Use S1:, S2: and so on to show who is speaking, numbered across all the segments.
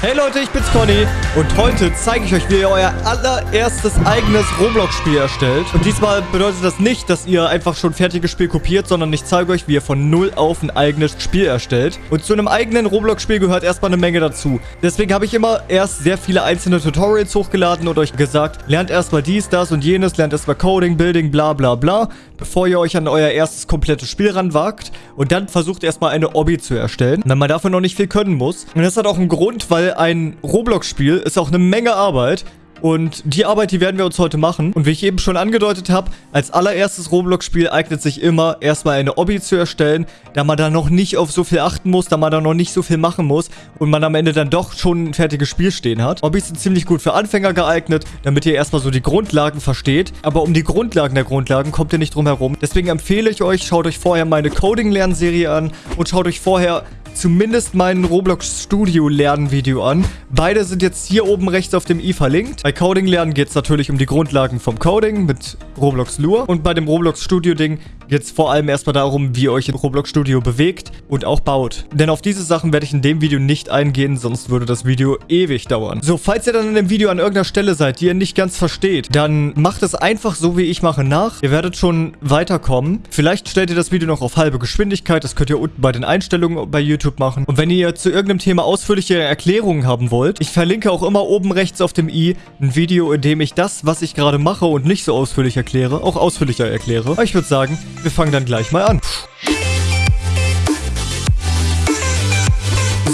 S1: Hey Leute, ich bin's Conny und heute zeige ich euch, wie ihr euer allererstes eigenes Roblox-Spiel erstellt. Und diesmal bedeutet das nicht, dass ihr einfach schon fertiges Spiel kopiert, sondern ich zeige euch, wie ihr von null auf ein eigenes Spiel erstellt. Und zu einem eigenen Roblox-Spiel gehört erstmal eine Menge dazu. Deswegen habe ich immer erst sehr viele einzelne Tutorials hochgeladen und euch gesagt, lernt erstmal dies, das und jenes, lernt erstmal Coding, Building, bla bla bla, bevor ihr euch an euer erstes komplettes Spiel ranwagt. Und dann versucht erstmal eine Obby zu erstellen, wenn man dafür noch nicht viel können muss. Und das hat auch einen Grund, weil ein Roblox-Spiel ist auch eine Menge Arbeit. Und die Arbeit, die werden wir uns heute machen. Und wie ich eben schon angedeutet habe, als allererstes Roblox-Spiel eignet sich immer, erstmal eine Obby zu erstellen, da man da noch nicht auf so viel achten muss, da man da noch nicht so viel machen muss und man am Ende dann doch schon ein fertiges Spiel stehen hat. Obbys sind ziemlich gut für Anfänger geeignet, damit ihr erstmal so die Grundlagen versteht. Aber um die Grundlagen der Grundlagen kommt ihr nicht drum herum. Deswegen empfehle ich euch, schaut euch vorher meine Coding-Lernserie an und schaut euch vorher zumindest mein Roblox Studio Lernvideo an. Beide sind jetzt hier oben rechts auf dem i verlinkt. Bei Coding lernen geht es natürlich um die Grundlagen vom Coding mit Roblox Lure. Und bei dem Roblox Studio Ding es vor allem erstmal darum, wie ihr euch in Roblox Studio bewegt und auch baut. Denn auf diese Sachen werde ich in dem Video nicht eingehen, sonst würde das Video ewig dauern. So, falls ihr dann in dem Video an irgendeiner Stelle seid, die ihr nicht ganz versteht, dann macht es einfach so, wie ich mache, nach. Ihr werdet schon weiterkommen. Vielleicht stellt ihr das Video noch auf halbe Geschwindigkeit. Das könnt ihr unten bei den Einstellungen bei YouTube machen. Und wenn ihr zu irgendeinem Thema ausführliche Erklärungen haben wollt, ich verlinke auch immer oben rechts auf dem i ein Video, in dem ich das, was ich gerade mache und nicht so ausführlich erkläre, auch ausführlicher erkläre. Aber ich würde sagen, wir fangen dann gleich mal an.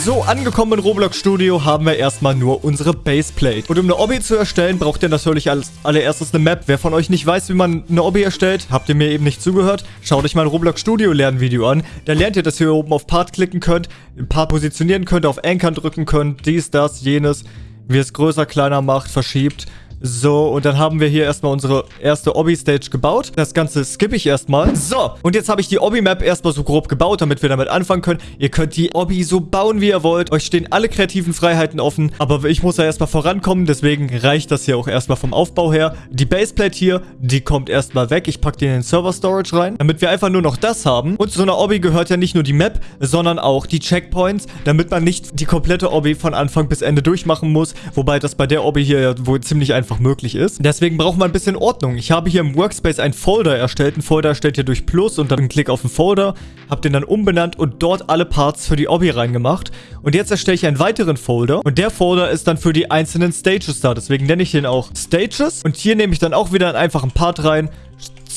S1: So, angekommen im Roblox Studio haben wir erstmal nur unsere Baseplate. Und um eine Obby zu erstellen, braucht ihr natürlich als allererstes eine Map. Wer von euch nicht weiß, wie man eine Obby erstellt, habt ihr mir eben nicht zugehört, schaut euch mein Roblox Studio Lernvideo an. Da lernt ihr, dass ihr hier oben auf Part klicken könnt, ein Part positionieren könnt, auf Ankern drücken könnt, dies, das, jenes, wie es größer, kleiner macht, verschiebt. So, und dann haben wir hier erstmal unsere erste Obby-Stage gebaut. Das Ganze skippe ich erstmal. So, und jetzt habe ich die Obby-Map erstmal so grob gebaut, damit wir damit anfangen können. Ihr könnt die Obby so bauen, wie ihr wollt. Euch stehen alle kreativen Freiheiten offen. Aber ich muss da erstmal vorankommen, deswegen reicht das hier auch erstmal vom Aufbau her. Die Baseplate hier, die kommt erstmal weg. Ich packe die in den Server-Storage rein, damit wir einfach nur noch das haben. Und zu einer Obby gehört ja nicht nur die Map, sondern auch die Checkpoints, damit man nicht die komplette Obby von Anfang bis Ende durchmachen muss. Wobei das bei der Obby hier ja wohl ziemlich einfach einfach möglich ist. Deswegen braucht man ein bisschen Ordnung. Ich habe hier im Workspace ein Folder erstellt. Ein Folder erstellt ihr durch Plus und dann einen Klick auf den Folder. Habe den dann umbenannt und dort alle Parts für die Obby reingemacht. Und jetzt erstelle ich einen weiteren Folder. Und der Folder ist dann für die einzelnen Stages da. Deswegen nenne ich den auch Stages. Und hier nehme ich dann auch wieder einen einfachen Part rein.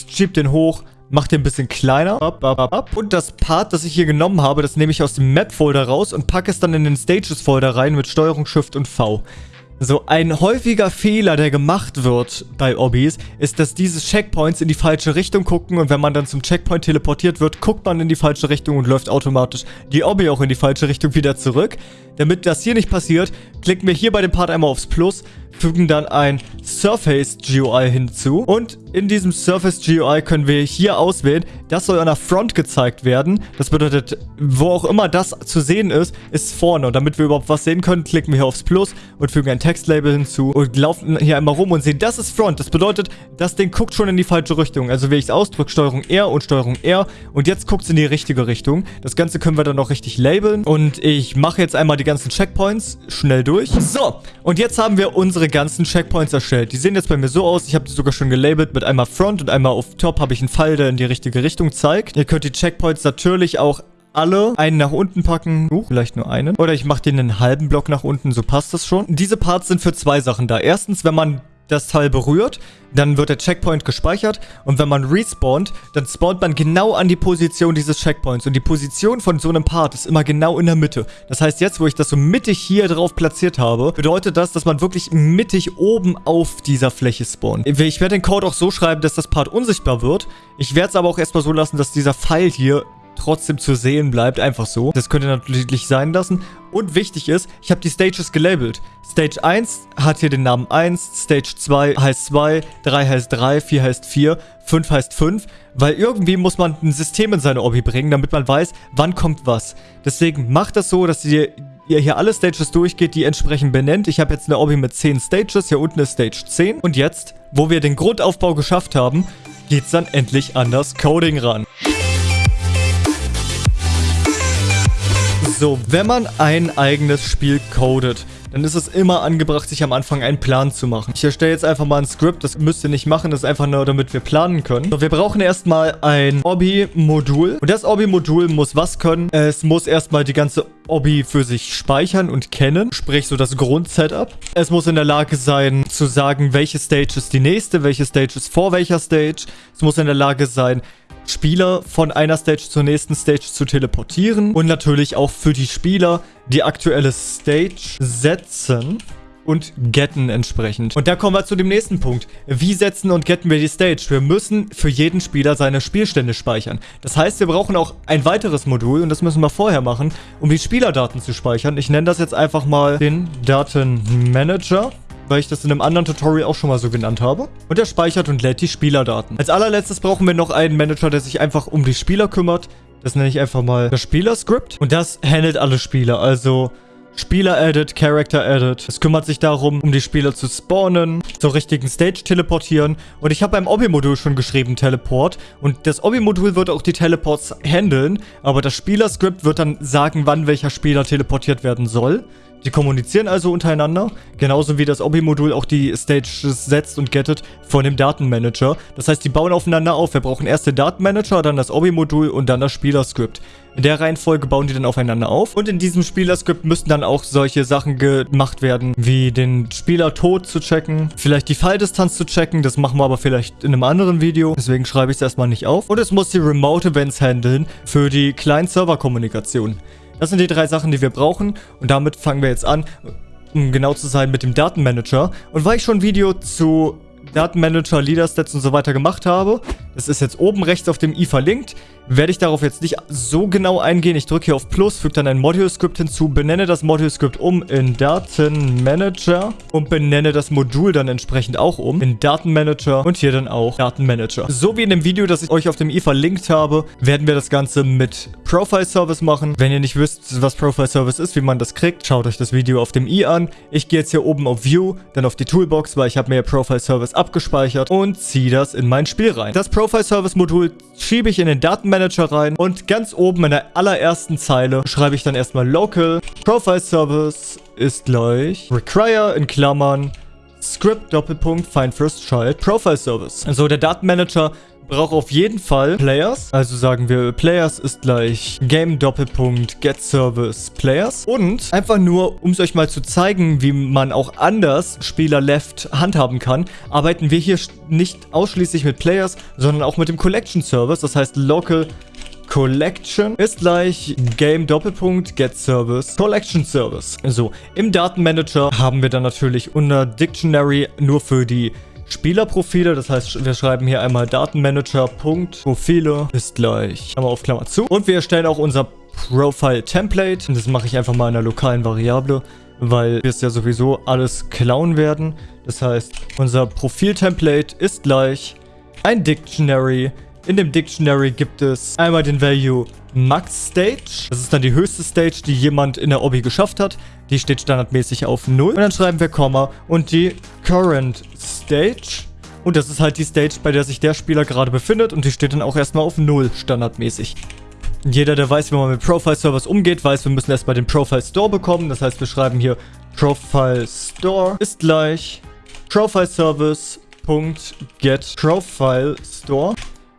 S1: Schieb den hoch. Mach den ein bisschen kleiner. Und das Part, das ich hier genommen habe, das nehme ich aus dem Map-Folder raus und packe es dann in den Stages-Folder rein mit Steuerung, Shift und V. So, ein häufiger Fehler, der gemacht wird bei Obbys, ist, dass diese Checkpoints in die falsche Richtung gucken und wenn man dann zum Checkpoint teleportiert wird, guckt man in die falsche Richtung und läuft automatisch die Obby auch in die falsche Richtung wieder zurück. Damit das hier nicht passiert, klicken wir hier bei dem Part einmal aufs Plus, fügen dann ein Surface GUI hinzu und in diesem Surface GUI können wir hier auswählen, das soll an der Front gezeigt werden. Das bedeutet, wo auch immer das zu sehen ist, ist vorne. Und damit wir überhaupt was sehen können, klicken wir hier aufs Plus und fügen ein Textlabel hinzu und laufen hier einmal rum und sehen, das ist Front. Das bedeutet, das Ding guckt schon in die falsche Richtung. Also wenn ich es ausdrücke, Steuerung R und Steuerung R und jetzt guckt es in die richtige Richtung. Das Ganze können wir dann noch richtig labeln und ich mache jetzt einmal die ganzen Checkpoints schnell durch. So, und jetzt haben wir unsere ganzen Checkpoints erstellt. Die sehen jetzt bei mir so aus. Ich habe die sogar schon gelabelt mit einmal Front und einmal auf Top habe ich einen Pfeil, der in die richtige Richtung zeigt. Ihr könnt die Checkpoints natürlich auch alle einen nach unten packen. Uh, vielleicht nur einen. Oder ich mache den einen halben Block nach unten, so passt das schon. Diese Parts sind für zwei Sachen da. Erstens, wenn man das Teil berührt, dann wird der Checkpoint gespeichert und wenn man respawnt, dann spawnt man genau an die Position dieses Checkpoints und die Position von so einem Part ist immer genau in der Mitte. Das heißt, jetzt, wo ich das so mittig hier drauf platziert habe, bedeutet das, dass man wirklich mittig oben auf dieser Fläche spawnt. Ich werde den Code auch so schreiben, dass das Part unsichtbar wird. Ich werde es aber auch erstmal so lassen, dass dieser Pfeil hier trotzdem zu sehen bleibt, einfach so. Das könnt ihr natürlich sein lassen. Und wichtig ist, ich habe die Stages gelabelt. Stage 1 hat hier den Namen 1, Stage 2 heißt 2, 3 heißt 3, 4 heißt 4, 5 heißt 5, weil irgendwie muss man ein System in seine Obby bringen, damit man weiß, wann kommt was. Deswegen macht das so, dass ihr ihr hier alle Stages durchgeht, die entsprechend benennt. Ich habe jetzt eine Obby mit 10 Stages, hier unten ist Stage 10. Und jetzt, wo wir den Grundaufbau geschafft haben, geht es dann endlich an das Coding ran. So, wenn man ein eigenes Spiel codet, dann ist es immer angebracht, sich am Anfang einen Plan zu machen. Ich erstelle jetzt einfach mal ein Skript, das müsst ihr nicht machen, das ist einfach nur, damit wir planen können. So, wir brauchen erstmal ein Obby-Modul und das Obby-Modul muss was können? Es muss erstmal die ganze Obby für sich speichern und kennen, sprich so das Grundsetup. Es muss in der Lage sein zu sagen, welche Stage ist die nächste, welche Stage ist vor welcher Stage. Es muss in der Lage sein, Spieler von einer Stage zur nächsten Stage zu teleportieren und natürlich auch für die Spieler die aktuelle Stage setzen und getten entsprechend. Und da kommen wir zu dem nächsten Punkt. Wie setzen und getten wir die Stage? Wir müssen für jeden Spieler seine Spielstände speichern. Das heißt, wir brauchen auch ein weiteres Modul und das müssen wir vorher machen, um die Spielerdaten zu speichern. Ich nenne das jetzt einfach mal den Datenmanager weil ich das in einem anderen Tutorial auch schon mal so genannt habe. Und er speichert und lädt die Spielerdaten. Als allerletztes brauchen wir noch einen Manager, der sich einfach um die Spieler kümmert. Das nenne ich einfach mal das Spielerscript. Und das handelt alle Spieler. Also Spieler-Edit, Character-Edit. Es kümmert sich darum, um die Spieler zu spawnen, zur richtigen Stage teleportieren. Und ich habe beim Obby-Modul schon geschrieben, Teleport. Und das Obby-Modul wird auch die Teleports handeln. Aber das Spielerscript wird dann sagen, wann welcher Spieler teleportiert werden soll. Die kommunizieren also untereinander, genauso wie das Obby-Modul auch die Stages setzt und gettet von dem Datenmanager. Das heißt, die bauen aufeinander auf. Wir brauchen erst den Datenmanager, dann das Obby-Modul und dann das Spielerscript. In der Reihenfolge bauen die dann aufeinander auf. Und in diesem Spielerscript müssten dann auch solche Sachen gemacht werden, wie den Spieler tot zu checken, vielleicht die Falldistanz zu checken. Das machen wir aber vielleicht in einem anderen Video. Deswegen schreibe ich es erstmal nicht auf. Und es muss die Remote Events handeln für die Client-Server-Kommunikation. Das sind die drei Sachen, die wir brauchen. Und damit fangen wir jetzt an, um genau zu sein, mit dem Datenmanager. Und weil ich schon ein Video zu Datenmanager, Leaderstats und so weiter gemacht habe, das ist jetzt oben rechts auf dem i verlinkt, werde ich darauf jetzt nicht so genau eingehen. Ich drücke hier auf Plus, füge dann ein Module-Script hinzu, benenne das Module-Script um in Datenmanager und benenne das Modul dann entsprechend auch um in Datenmanager und hier dann auch Datenmanager. So wie in dem Video, das ich euch auf dem i verlinkt habe, werden wir das Ganze mit Profile Service machen. Wenn ihr nicht wisst, was Profile Service ist, wie man das kriegt, schaut euch das Video auf dem i an. Ich gehe jetzt hier oben auf View, dann auf die Toolbox, weil ich habe mir Profile Service abgespeichert und ziehe das in mein Spiel rein. Das Profile Service Modul schiebe ich in den Datenmanager Manager rein und ganz oben in der allerersten Zeile schreibe ich dann erstmal Local Profile Service ist gleich Require in Klammern Script Doppelpunkt Find First Child Profile Service. Also der Datenmanager braucht auf jeden Fall Players. Also sagen wir, Players ist gleich Game Doppelpunkt Get Service Players. Und einfach nur, um es euch mal zu zeigen, wie man auch anders Spieler Left handhaben kann, arbeiten wir hier nicht ausschließlich mit Players, sondern auch mit dem Collection Service. Das heißt Local Collection ist gleich Game Doppelpunkt Get Service Collection Service. So, im Datenmanager haben wir dann natürlich unter Dictionary nur für die Spielerprofile. Das heißt, wir schreiben hier einmal Datenmanager.profile ist gleich Klammer auf Klammer zu. Und wir erstellen auch unser Profile-Template. Das mache ich einfach mal in einer lokalen Variable, weil wir es ja sowieso alles klauen werden. Das heißt, unser Profil-Template ist gleich ein Dictionary. In dem Dictionary gibt es einmal den Value Max Stage. Das ist dann die höchste Stage, die jemand in der Obby geschafft hat. Die steht standardmäßig auf 0. Und dann schreiben wir Komma und die Current Stage. Und das ist halt die Stage, bei der sich der Spieler gerade befindet. Und die steht dann auch erstmal auf 0 standardmäßig. Jeder, der weiß, wie man mit Profile Servers umgeht, weiß, wir müssen erstmal den Profile Store bekommen. Das heißt, wir schreiben hier Profile Store ist gleich Profile Service.get Profile Store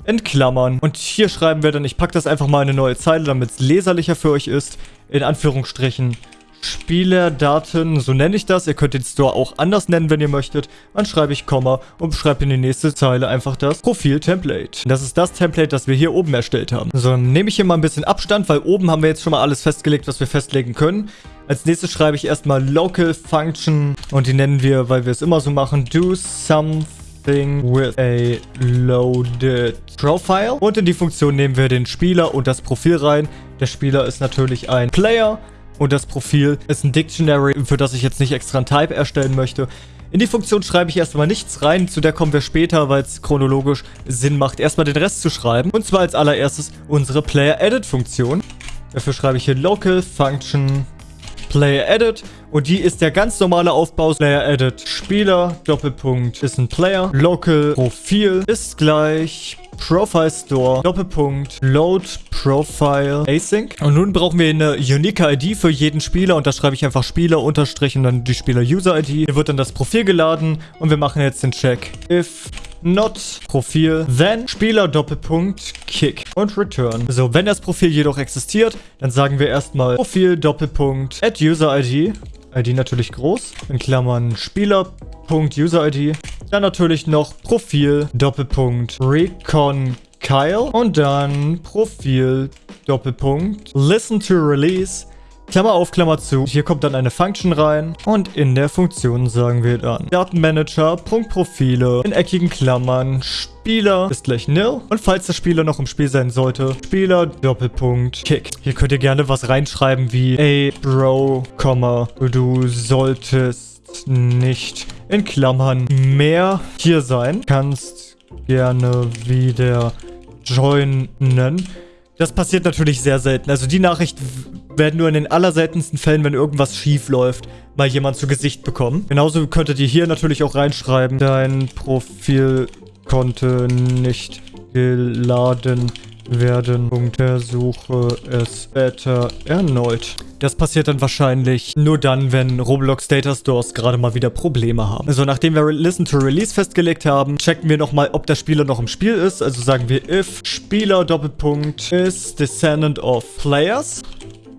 S1: in Klammern. Und hier schreiben wir dann, ich packe das einfach mal in eine neue Zeile, damit es leserlicher für euch ist. In Anführungsstrichen Spielerdaten, so nenne ich das. Ihr könnt den Store auch anders nennen, wenn ihr möchtet. Dann schreibe ich Komma und schreibe in die nächste Zeile einfach das Profil-Template. Das ist das Template, das wir hier oben erstellt haben. So, dann nehme ich hier mal ein bisschen Abstand, weil oben haben wir jetzt schon mal alles festgelegt, was wir festlegen können. Als nächstes schreibe ich erstmal Local Function und die nennen wir, weil wir es immer so machen, do something with a loaded profile. Und in die Funktion nehmen wir den Spieler und das Profil rein. Der Spieler ist natürlich ein Player und das Profil ist ein Dictionary, für das ich jetzt nicht extra ein Type erstellen möchte. In die Funktion schreibe ich erstmal nichts rein, zu der kommen wir später, weil es chronologisch Sinn macht, erstmal den Rest zu schreiben. Und zwar als allererstes unsere Player-Edit-Funktion. Dafür schreibe ich hier Local Function Player Edit und die ist der ganz normale Aufbau. Player Edit Spieler, Doppelpunkt ist ein Player. Local Profil ist gleich Profile Store, Doppelpunkt, Load Profile Async. Und nun brauchen wir eine unique ID für jeden Spieler und da schreibe ich einfach Spieler unterstrich und dann die Spieler User ID. Hier wird dann das Profil geladen und wir machen jetzt den Check. If not Profil, then Spieler Doppelpunkt Kick und Return. So, wenn das Profil jedoch existiert, dann sagen wir erstmal Profil Doppelpunkt add User ID. ID natürlich groß, in Klammern Spieler.user-ID. Dann natürlich noch Profil, Doppelpunkt, Recon Kyle. Und dann Profil, Doppelpunkt, Listen to Release. Klammer auf, Klammer zu. Hier kommt dann eine Function rein und in der Funktion sagen wir dann Datenmanager, Profile in eckigen Klammern, Spieler ist gleich nil und falls der Spieler noch im Spiel sein sollte, Spieler Doppelpunkt Kick. Hier könnt ihr gerne was reinschreiben wie Ey Bro, du solltest nicht in Klammern mehr hier sein. Kannst gerne wieder joinen. Das passiert natürlich sehr selten. Also die Nachricht werden nur in den allerseltensten Fällen, wenn irgendwas schief läuft, mal jemand zu Gesicht bekommen. Genauso könntet ihr hier natürlich auch reinschreiben, dein Profil konnte nicht geladen werden. Untersuche es später erneut. Das passiert dann wahrscheinlich nur dann, wenn Roblox Data Stores gerade mal wieder Probleme haben. Also nachdem wir Listen to Release festgelegt haben, checken wir nochmal, ob der Spieler noch im Spiel ist. Also sagen wir if Spieler Doppelpunkt is descendant of players,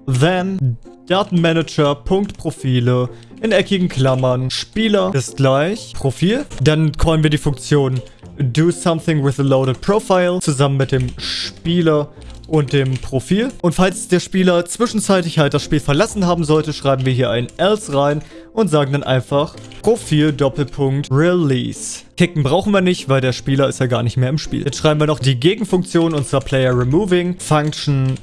S1: then Datenmanager.profile in eckigen Klammern Spieler ist gleich Profil. Dann callen wir die Funktion do something with a loaded profile zusammen mit dem Spieler und dem Profil. Und falls der Spieler zwischenzeitlich halt das Spiel verlassen haben sollte, schreiben wir hier ein else rein und sagen dann einfach Profil Doppelpunkt Release. Kicken brauchen wir nicht, weil der Spieler ist ja gar nicht mehr im Spiel. Jetzt schreiben wir noch die Gegenfunktion und zwar Player Removing Function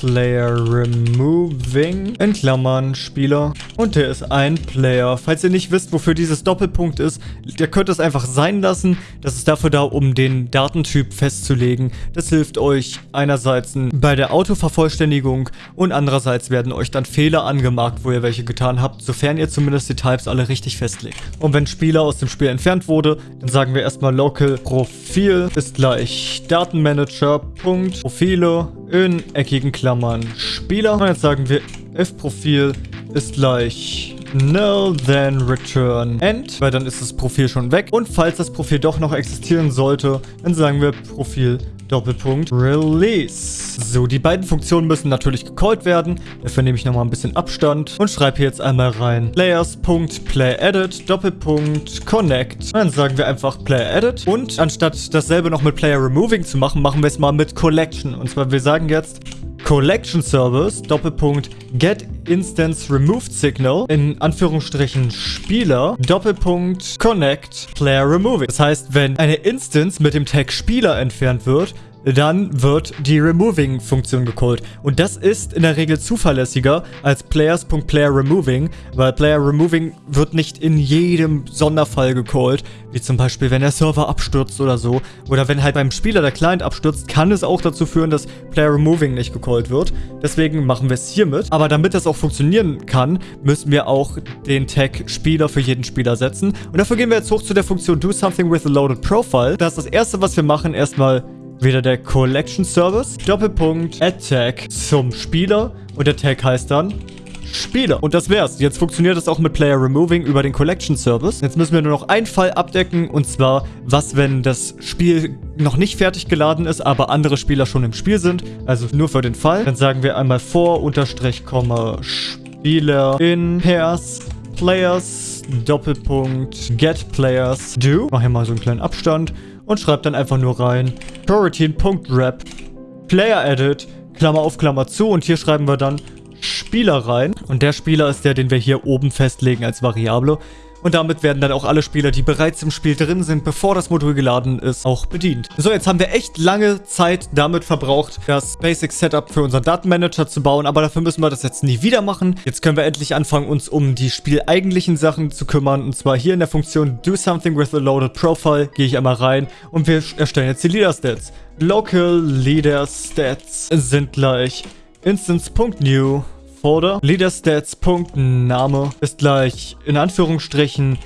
S1: Player Removing, in Klammern, Spieler. Und der ist ein Player. Falls ihr nicht wisst, wofür dieses Doppelpunkt ist, ihr könnt es einfach sein lassen. Das ist dafür da, um den Datentyp festzulegen. Das hilft euch einerseits bei der Autovervollständigung und andererseits werden euch dann Fehler angemarkt, wo ihr welche getan habt, sofern ihr zumindest die Types alle richtig festlegt. Und wenn Spieler aus dem Spiel entfernt wurde, dann sagen wir erstmal local Profil ist gleich Datenmanager. Profile in eckigen Klammern Spieler. Und jetzt sagen wir if Profil ist gleich null, then return end, weil dann ist das Profil schon weg. Und falls das Profil doch noch existieren sollte, dann sagen wir Profil Doppelpunkt Release. So, die beiden Funktionen müssen natürlich gecallt werden. Dafür nehme ich nochmal ein bisschen Abstand und schreibe hier jetzt einmal rein Players.playEdit Doppelpunkt Connect. Und dann sagen wir einfach PlayEdit. Und anstatt dasselbe noch mit Player Removing zu machen, machen wir es mal mit Collection. Und zwar, wir sagen jetzt Collection Service, Doppelpunkt Get Instance Removed Signal, in Anführungsstrichen Spieler, Doppelpunkt Connect Player Removing. Das heißt, wenn eine Instance mit dem Tag Spieler entfernt wird, dann wird die Removing-Funktion gecallt. Und das ist in der Regel zuverlässiger als Players.PlayerRemoving, weil PlayerRemoving wird nicht in jedem Sonderfall gecallt, wie zum Beispiel, wenn der Server abstürzt oder so. Oder wenn halt beim Spieler der Client abstürzt, kann es auch dazu führen, dass PlayerRemoving nicht gecallt wird. Deswegen machen wir es hiermit. Aber damit das auch funktionieren kann, müssen wir auch den Tag Spieler für jeden Spieler setzen. Und dafür gehen wir jetzt hoch zu der Funktion Do Something with a Loaded Profile. Das ist das erste, was wir machen. Erstmal wieder der Collection Service, Doppelpunkt, Attack zum Spieler und der Tag heißt dann Spieler. Und das wär's. Jetzt funktioniert das auch mit Player Removing über den Collection Service. Jetzt müssen wir nur noch einen Fall abdecken und zwar, was, wenn das Spiel noch nicht fertig geladen ist, aber andere Spieler schon im Spiel sind. Also nur für den Fall. Dann sagen wir einmal vor, Unterstrich, Komma, Spieler in Pairs, Players, Doppelpunkt, Get Players, Do. Mach hier mal so einen kleinen Abstand und schreibt dann einfach nur rein coroutine.wrap Player Edit, Klammer auf Klammer zu und hier schreiben wir dann Spieler rein. Und der Spieler ist der, den wir hier oben festlegen als Variable. Und damit werden dann auch alle Spieler, die bereits im Spiel drin sind, bevor das Modul geladen ist, auch bedient. So, jetzt haben wir echt lange Zeit damit verbraucht, das Basic Setup für unseren Datenmanager zu bauen, aber dafür müssen wir das jetzt nie wieder machen. Jetzt können wir endlich anfangen, uns um die spieleigentlichen Sachen zu kümmern. Und zwar hier in der Funktion Do Something with a Loaded Profile gehe ich einmal rein und wir erstellen jetzt die Leader Stats. Local Leader Stats sind gleich Instance.new Folder. Leaderstats.name ist gleich in Anführungsstrichen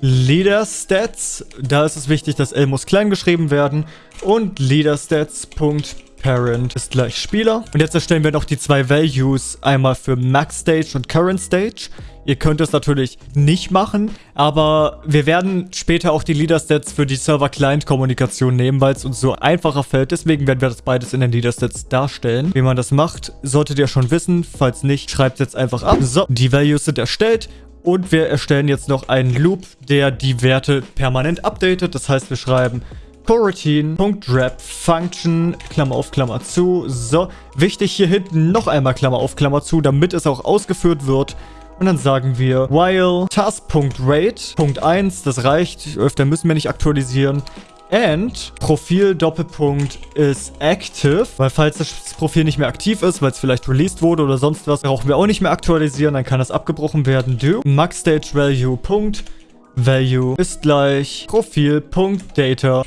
S1: Leader Stats. Da ist es wichtig, dass L muss klein geschrieben werden. Und Leader Stats.parent ist gleich Spieler. Und jetzt erstellen wir noch die zwei Values. Einmal für Max Stage und Current Stage. Ihr könnt es natürlich nicht machen, aber wir werden später auch die Leader-Stats für die Server-Client-Kommunikation nehmen, weil es uns so einfacher fällt. Deswegen werden wir das beides in den Leader-Stats darstellen. Wie man das macht, solltet ihr schon wissen. Falls nicht, schreibt es jetzt einfach ab. So, die Values sind erstellt. Und wir erstellen jetzt noch einen Loop, der die Werte permanent updatet. Das heißt, wir schreiben coroutine.wrap function, Klammer auf, Klammer zu. So, wichtig hier hinten noch einmal Klammer auf, Klammer zu, damit es auch ausgeführt wird. Und dann sagen wir while task.rate.1, das reicht, öfter müssen wir nicht aktualisieren. And Profil Doppelpunkt ist active, weil falls das Profil nicht mehr aktiv ist, weil es vielleicht released wurde oder sonst was, brauchen wir auch nicht mehr aktualisieren, dann kann das abgebrochen werden. Do max value ist gleich Profil.data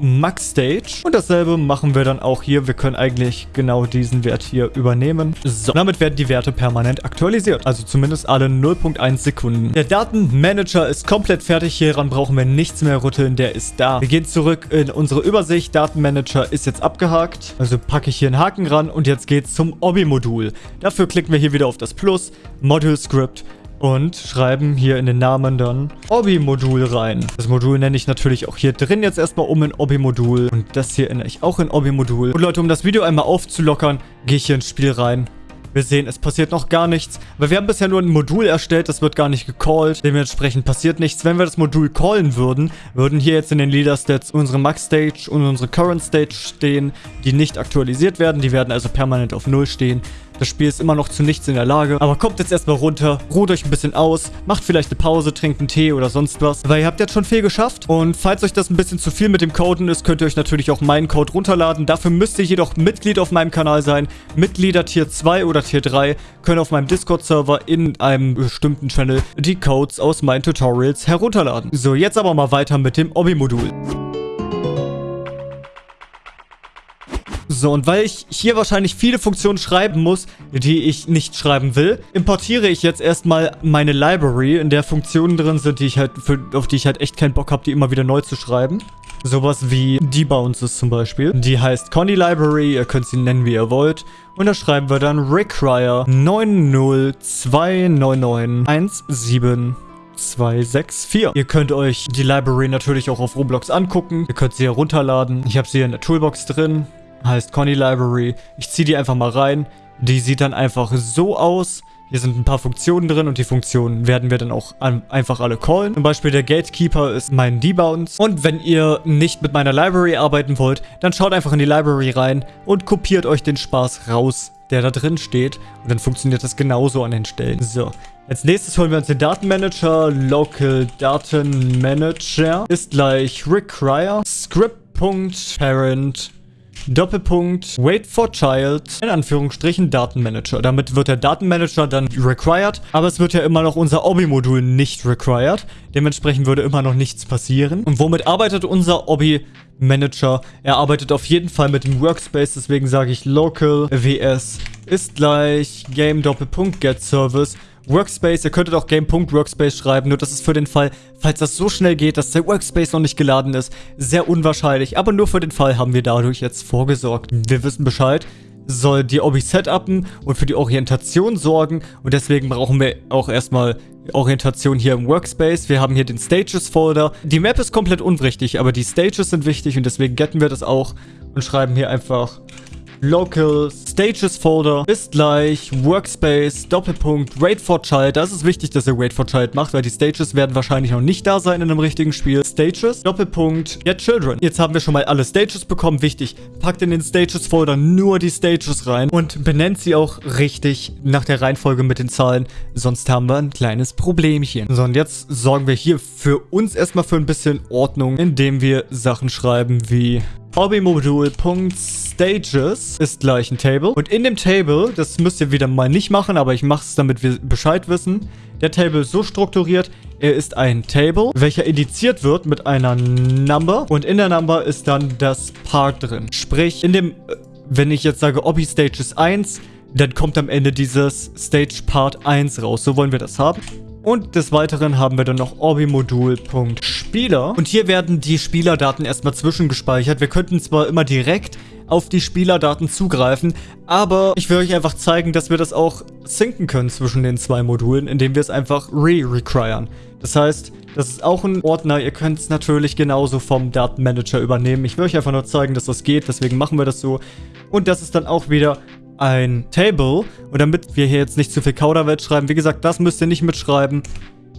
S1: .maxstage. Und dasselbe machen wir dann auch hier. Wir können eigentlich genau diesen Wert hier übernehmen. So, damit werden die Werte permanent aktualisiert. Also zumindest alle 0.1 Sekunden. Der Datenmanager ist komplett fertig. Hieran brauchen wir nichts mehr rütteln. Der ist da. Wir gehen zurück in unsere Übersicht. Datenmanager ist jetzt abgehakt. Also packe ich hier einen Haken ran und jetzt geht's zum Obi-Modul. Dafür klicken wir hier wieder auf das Plus, Module Script und schreiben hier in den Namen dann Obi-Modul rein. Das Modul nenne ich natürlich auch hier drin jetzt erstmal um in Obi-Modul und das hier ändere ich auch in Obi-Modul. Und Leute, um das Video einmal aufzulockern, gehe ich hier ins Spiel rein. Wir sehen, es passiert noch gar nichts. Aber wir haben bisher nur ein Modul erstellt, das wird gar nicht gecallt. Dementsprechend passiert nichts. Wenn wir das Modul callen würden, würden hier jetzt in den Leader Stats unsere Max Stage und unsere Current Stage stehen, die nicht aktualisiert werden. Die werden also permanent auf Null stehen. Das Spiel ist immer noch zu nichts in der Lage. Aber kommt jetzt erstmal runter, ruht euch ein bisschen aus, macht vielleicht eine Pause, trinkt einen Tee oder sonst was. Weil ihr habt jetzt schon viel geschafft. Und falls euch das ein bisschen zu viel mit dem Coden ist, könnt ihr euch natürlich auch meinen Code runterladen. Dafür müsst ihr jedoch Mitglied auf meinem Kanal sein. Mitglieder Tier 2 oder Tier 3 können auf meinem Discord-Server in einem bestimmten Channel die Codes aus meinen Tutorials herunterladen. So, jetzt aber mal weiter mit dem Obi-Modul. So, und weil ich hier wahrscheinlich viele Funktionen schreiben muss, die ich nicht schreiben will, importiere ich jetzt erstmal meine Library, in der Funktionen drin sind, die ich halt für, auf die ich halt echt keinen Bock habe, die immer wieder neu zu schreiben. Sowas wie Debounces zum Beispiel. Die heißt Conny Library, ihr könnt sie nennen, wie ihr wollt. Und da schreiben wir dann require 9029917 264. Ihr könnt euch die Library natürlich auch auf Roblox angucken. Ihr könnt sie herunterladen. Ich habe sie in der Toolbox drin heißt Conny Library. Ich ziehe die einfach mal rein. Die sieht dann einfach so aus. Hier sind ein paar Funktionen drin und die Funktionen werden wir dann auch einfach alle callen. Zum Beispiel der Gatekeeper ist mein Debounce. Und wenn ihr nicht mit meiner Library arbeiten wollt, dann schaut einfach in die Library rein und kopiert euch den Spaß raus, der da drin steht. Und dann funktioniert das genauso an den Stellen. So, als nächstes holen wir uns den Datenmanager. Local Datenmanager ist gleich require script.parent Doppelpunkt Wait for Child in Anführungsstrichen Datenmanager. Damit wird der Datenmanager dann required, aber es wird ja immer noch unser Obi-Modul nicht required. Dementsprechend würde immer noch nichts passieren. Und womit arbeitet unser Obi-Manager? Er arbeitet auf jeden Fall mit dem Workspace, deswegen sage ich local vs ist gleich game Doppelpunkt get service Workspace. Ihr könntet auch Game.Workspace schreiben, nur das ist für den Fall, falls das so schnell geht, dass der Workspace noch nicht geladen ist, sehr unwahrscheinlich. Aber nur für den Fall haben wir dadurch jetzt vorgesorgt. Wir wissen Bescheid soll die Obi setupen und für die Orientation sorgen und deswegen brauchen wir auch erstmal Orientation hier im Workspace. Wir haben hier den Stages Folder. Die Map ist komplett unwichtig, aber die Stages sind wichtig und deswegen getten wir das auch und schreiben hier einfach Local Stages Folder ist gleich Workspace Doppelpunkt Wait for Child. Das ist wichtig, dass ihr Wait for Child macht, weil die Stages werden wahrscheinlich noch nicht da sein in einem richtigen Spiel. Stages Doppelpunkt Get Children. Jetzt haben wir schon mal alle Stages bekommen. Wichtig, packt in den Stages Folder nur die Stages rein und benennt sie auch richtig nach der Reihenfolge mit den Zahlen. Sonst haben wir ein kleines Problemchen. So, und jetzt sorgen wir hier für uns erstmal für ein bisschen Ordnung, indem wir Sachen schreiben wie Hobbymodul.stages ist gleich ein Table. Und in dem Table, das müsst ihr wieder mal nicht machen, aber ich mache es, damit wir Bescheid wissen. Der Table ist so strukturiert, er ist ein Table, welcher indiziert wird mit einer Number. Und in der Number ist dann das Part drin. Sprich, in dem, äh, wenn ich jetzt sage Obby Stages 1, dann kommt am Ende dieses Stage Part 1 raus. So wollen wir das haben. Und des Weiteren haben wir dann noch orbimodul.spieler. Und hier werden die Spielerdaten erstmal zwischengespeichert. Wir könnten zwar immer direkt auf die Spielerdaten zugreifen. Aber ich will euch einfach zeigen, dass wir das auch synken können zwischen den zwei Modulen, indem wir es einfach re-requiren. Das heißt, das ist auch ein Ordner. Ihr könnt es natürlich genauso vom Datenmanager übernehmen. Ich will euch einfach nur zeigen, dass das geht. Deswegen machen wir das so. Und das ist dann auch wieder ein Table. Und damit wir hier jetzt nicht zu viel Kauderwelt schreiben, wie gesagt, das müsst ihr nicht mitschreiben.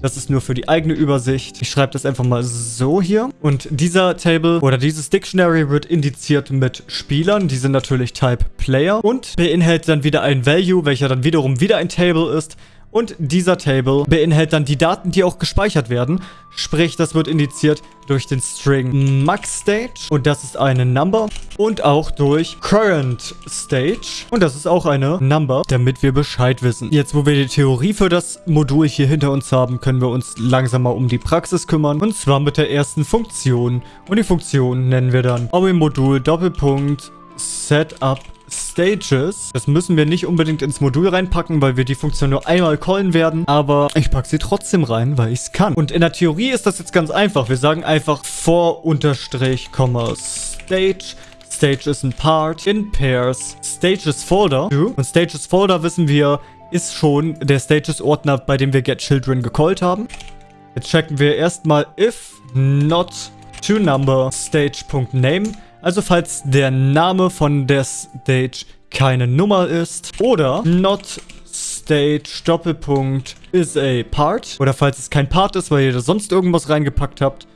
S1: Das ist nur für die eigene Übersicht. Ich schreibe das einfach mal so hier. Und dieser Table oder dieses Dictionary wird indiziert mit Spielern. Die sind natürlich Type Player und beinhaltet dann wieder ein Value, welcher dann wiederum wieder ein Table ist. Und dieser Table beinhaltet dann die Daten, die auch gespeichert werden. Sprich, das wird indiziert durch den String MaxStage. Und das ist eine Number. Und auch durch CurrentStage. Und das ist auch eine Number, damit wir Bescheid wissen. Jetzt, wo wir die Theorie für das Modul hier hinter uns haben, können wir uns langsam mal um die Praxis kümmern. Und zwar mit der ersten Funktion. Und die Funktion nennen wir dann Modul Doppelpunkt Setup Stages. Das müssen wir nicht unbedingt ins Modul reinpacken, weil wir die Funktion nur einmal callen werden. Aber ich packe sie trotzdem rein, weil ich es kann. Und in der Theorie ist das jetzt ganz einfach. Wir sagen einfach for unterstrich, stage. Stage ist ein Part in Pairs. Stages Folder. Und Stages Folder wissen wir, ist schon der Stages Ordner, bei dem wir getChildren gecallt haben. Jetzt checken wir erstmal if not to number stage.name also falls der Name von der Stage keine Nummer ist. Oder not stage Doppelpunkt is a part. Oder falls es kein Part ist, weil ihr da sonst irgendwas reingepackt habt.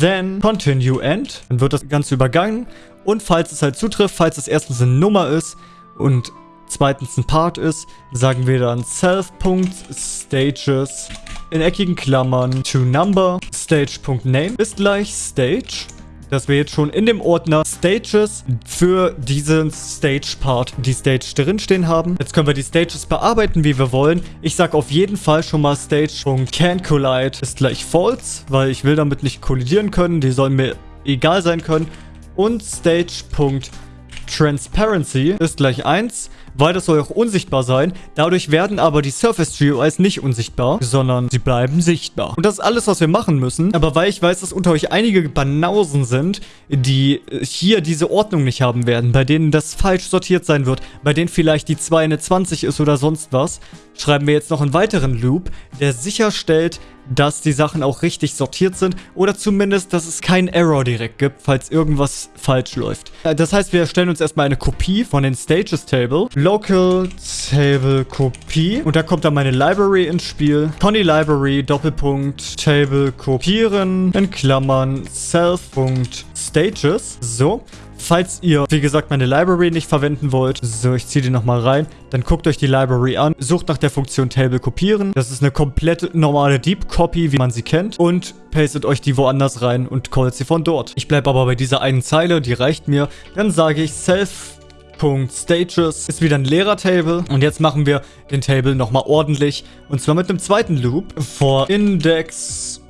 S1: Then continue end. Dann wird das Ganze übergangen. Und falls es halt zutrifft, falls es erstens eine Nummer ist und zweitens ein Part ist, sagen wir dann self.stages in eckigen Klammern to number stage.name ist gleich stage dass wir jetzt schon in dem Ordner Stages für diesen Stage-Part die Stage drinstehen haben. Jetzt können wir die Stages bearbeiten, wie wir wollen. Ich sage auf jeden Fall schon mal Stage.canCollide ist gleich false, weil ich will damit nicht kollidieren können. Die sollen mir egal sein können. Und Stage.transparency ist gleich 1 weil das soll auch unsichtbar sein. Dadurch werden aber die Surface GUIs nicht unsichtbar, sondern sie bleiben sichtbar. Und das ist alles, was wir machen müssen. Aber weil ich weiß, dass unter euch einige Banausen sind, die hier diese Ordnung nicht haben werden, bei denen das falsch sortiert sein wird, bei denen vielleicht die 2 eine 20 ist oder sonst was, schreiben wir jetzt noch einen weiteren Loop, der sicherstellt, dass die Sachen auch richtig sortiert sind oder zumindest, dass es keinen Error direkt gibt, falls irgendwas falsch läuft. Äh, das heißt, wir erstellen uns erstmal eine Kopie von den Stages Table. Local Table Kopie. Und da kommt dann meine Library ins Spiel. Conny Library, Doppelpunkt, Table kopieren, in Klammern, self.stages. So. Falls ihr, wie gesagt, meine Library nicht verwenden wollt, so, ich ziehe die nochmal rein, dann guckt euch die Library an, sucht nach der Funktion Table kopieren. Das ist eine komplett normale Deep Copy, wie man sie kennt. Und pastet euch die woanders rein und callt sie von dort. Ich bleibe aber bei dieser einen Zeile, die reicht mir. Dann sage ich self Stages ist wieder ein leerer Table. Und jetzt machen wir den Table nochmal ordentlich. Und zwar mit einem zweiten Loop. For Index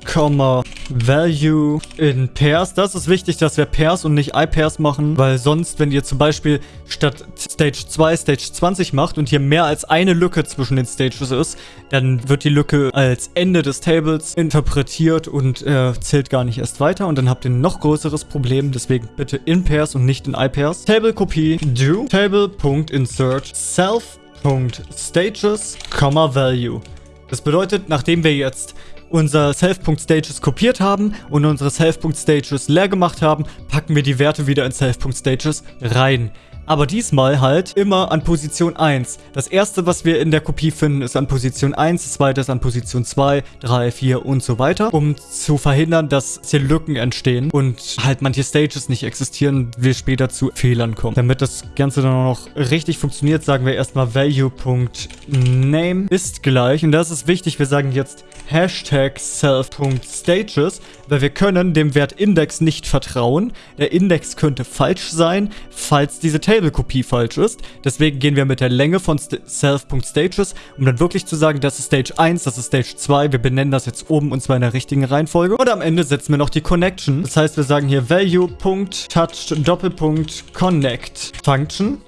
S1: Value in Pairs. Das ist wichtig, dass wir Pairs und nicht iPairs machen, weil sonst, wenn ihr zum Beispiel statt Stage 2 Stage 20 macht und hier mehr als eine Lücke zwischen den Stages ist, dann wird die Lücke als Ende des Tables interpretiert und äh, zählt gar nicht erst weiter und dann habt ihr ein noch größeres Problem, deswegen bitte in Pairs und nicht in iPairs. Table Kopie do Table.insert self.stages, Value. Das bedeutet, nachdem wir jetzt unser Self.stages kopiert haben und unsere Self.stages leer gemacht haben, packen wir die Werte wieder in Self.stages rein. Aber diesmal halt immer an Position 1. Das erste, was wir in der Kopie finden, ist an Position 1, das zweite ist an Position 2, 3, 4 und so weiter, um zu verhindern, dass hier Lücken entstehen und halt manche Stages nicht existieren, wir später zu Fehlern kommen. Damit das Ganze dann auch noch richtig funktioniert, sagen wir erstmal value.name ist gleich und das ist wichtig, wir sagen jetzt Hashtag self.stages, weil wir können dem Wert Index nicht vertrauen. Der Index könnte falsch sein, falls diese Table-Kopie falsch ist. Deswegen gehen wir mit der Länge von self.stages, um dann wirklich zu sagen, das ist Stage 1, das ist Stage 2. Wir benennen das jetzt oben und zwar in der richtigen Reihenfolge. Und am Ende setzen wir noch die Connection. Das heißt, wir sagen hier value.touch Doppelpunkt connect Function.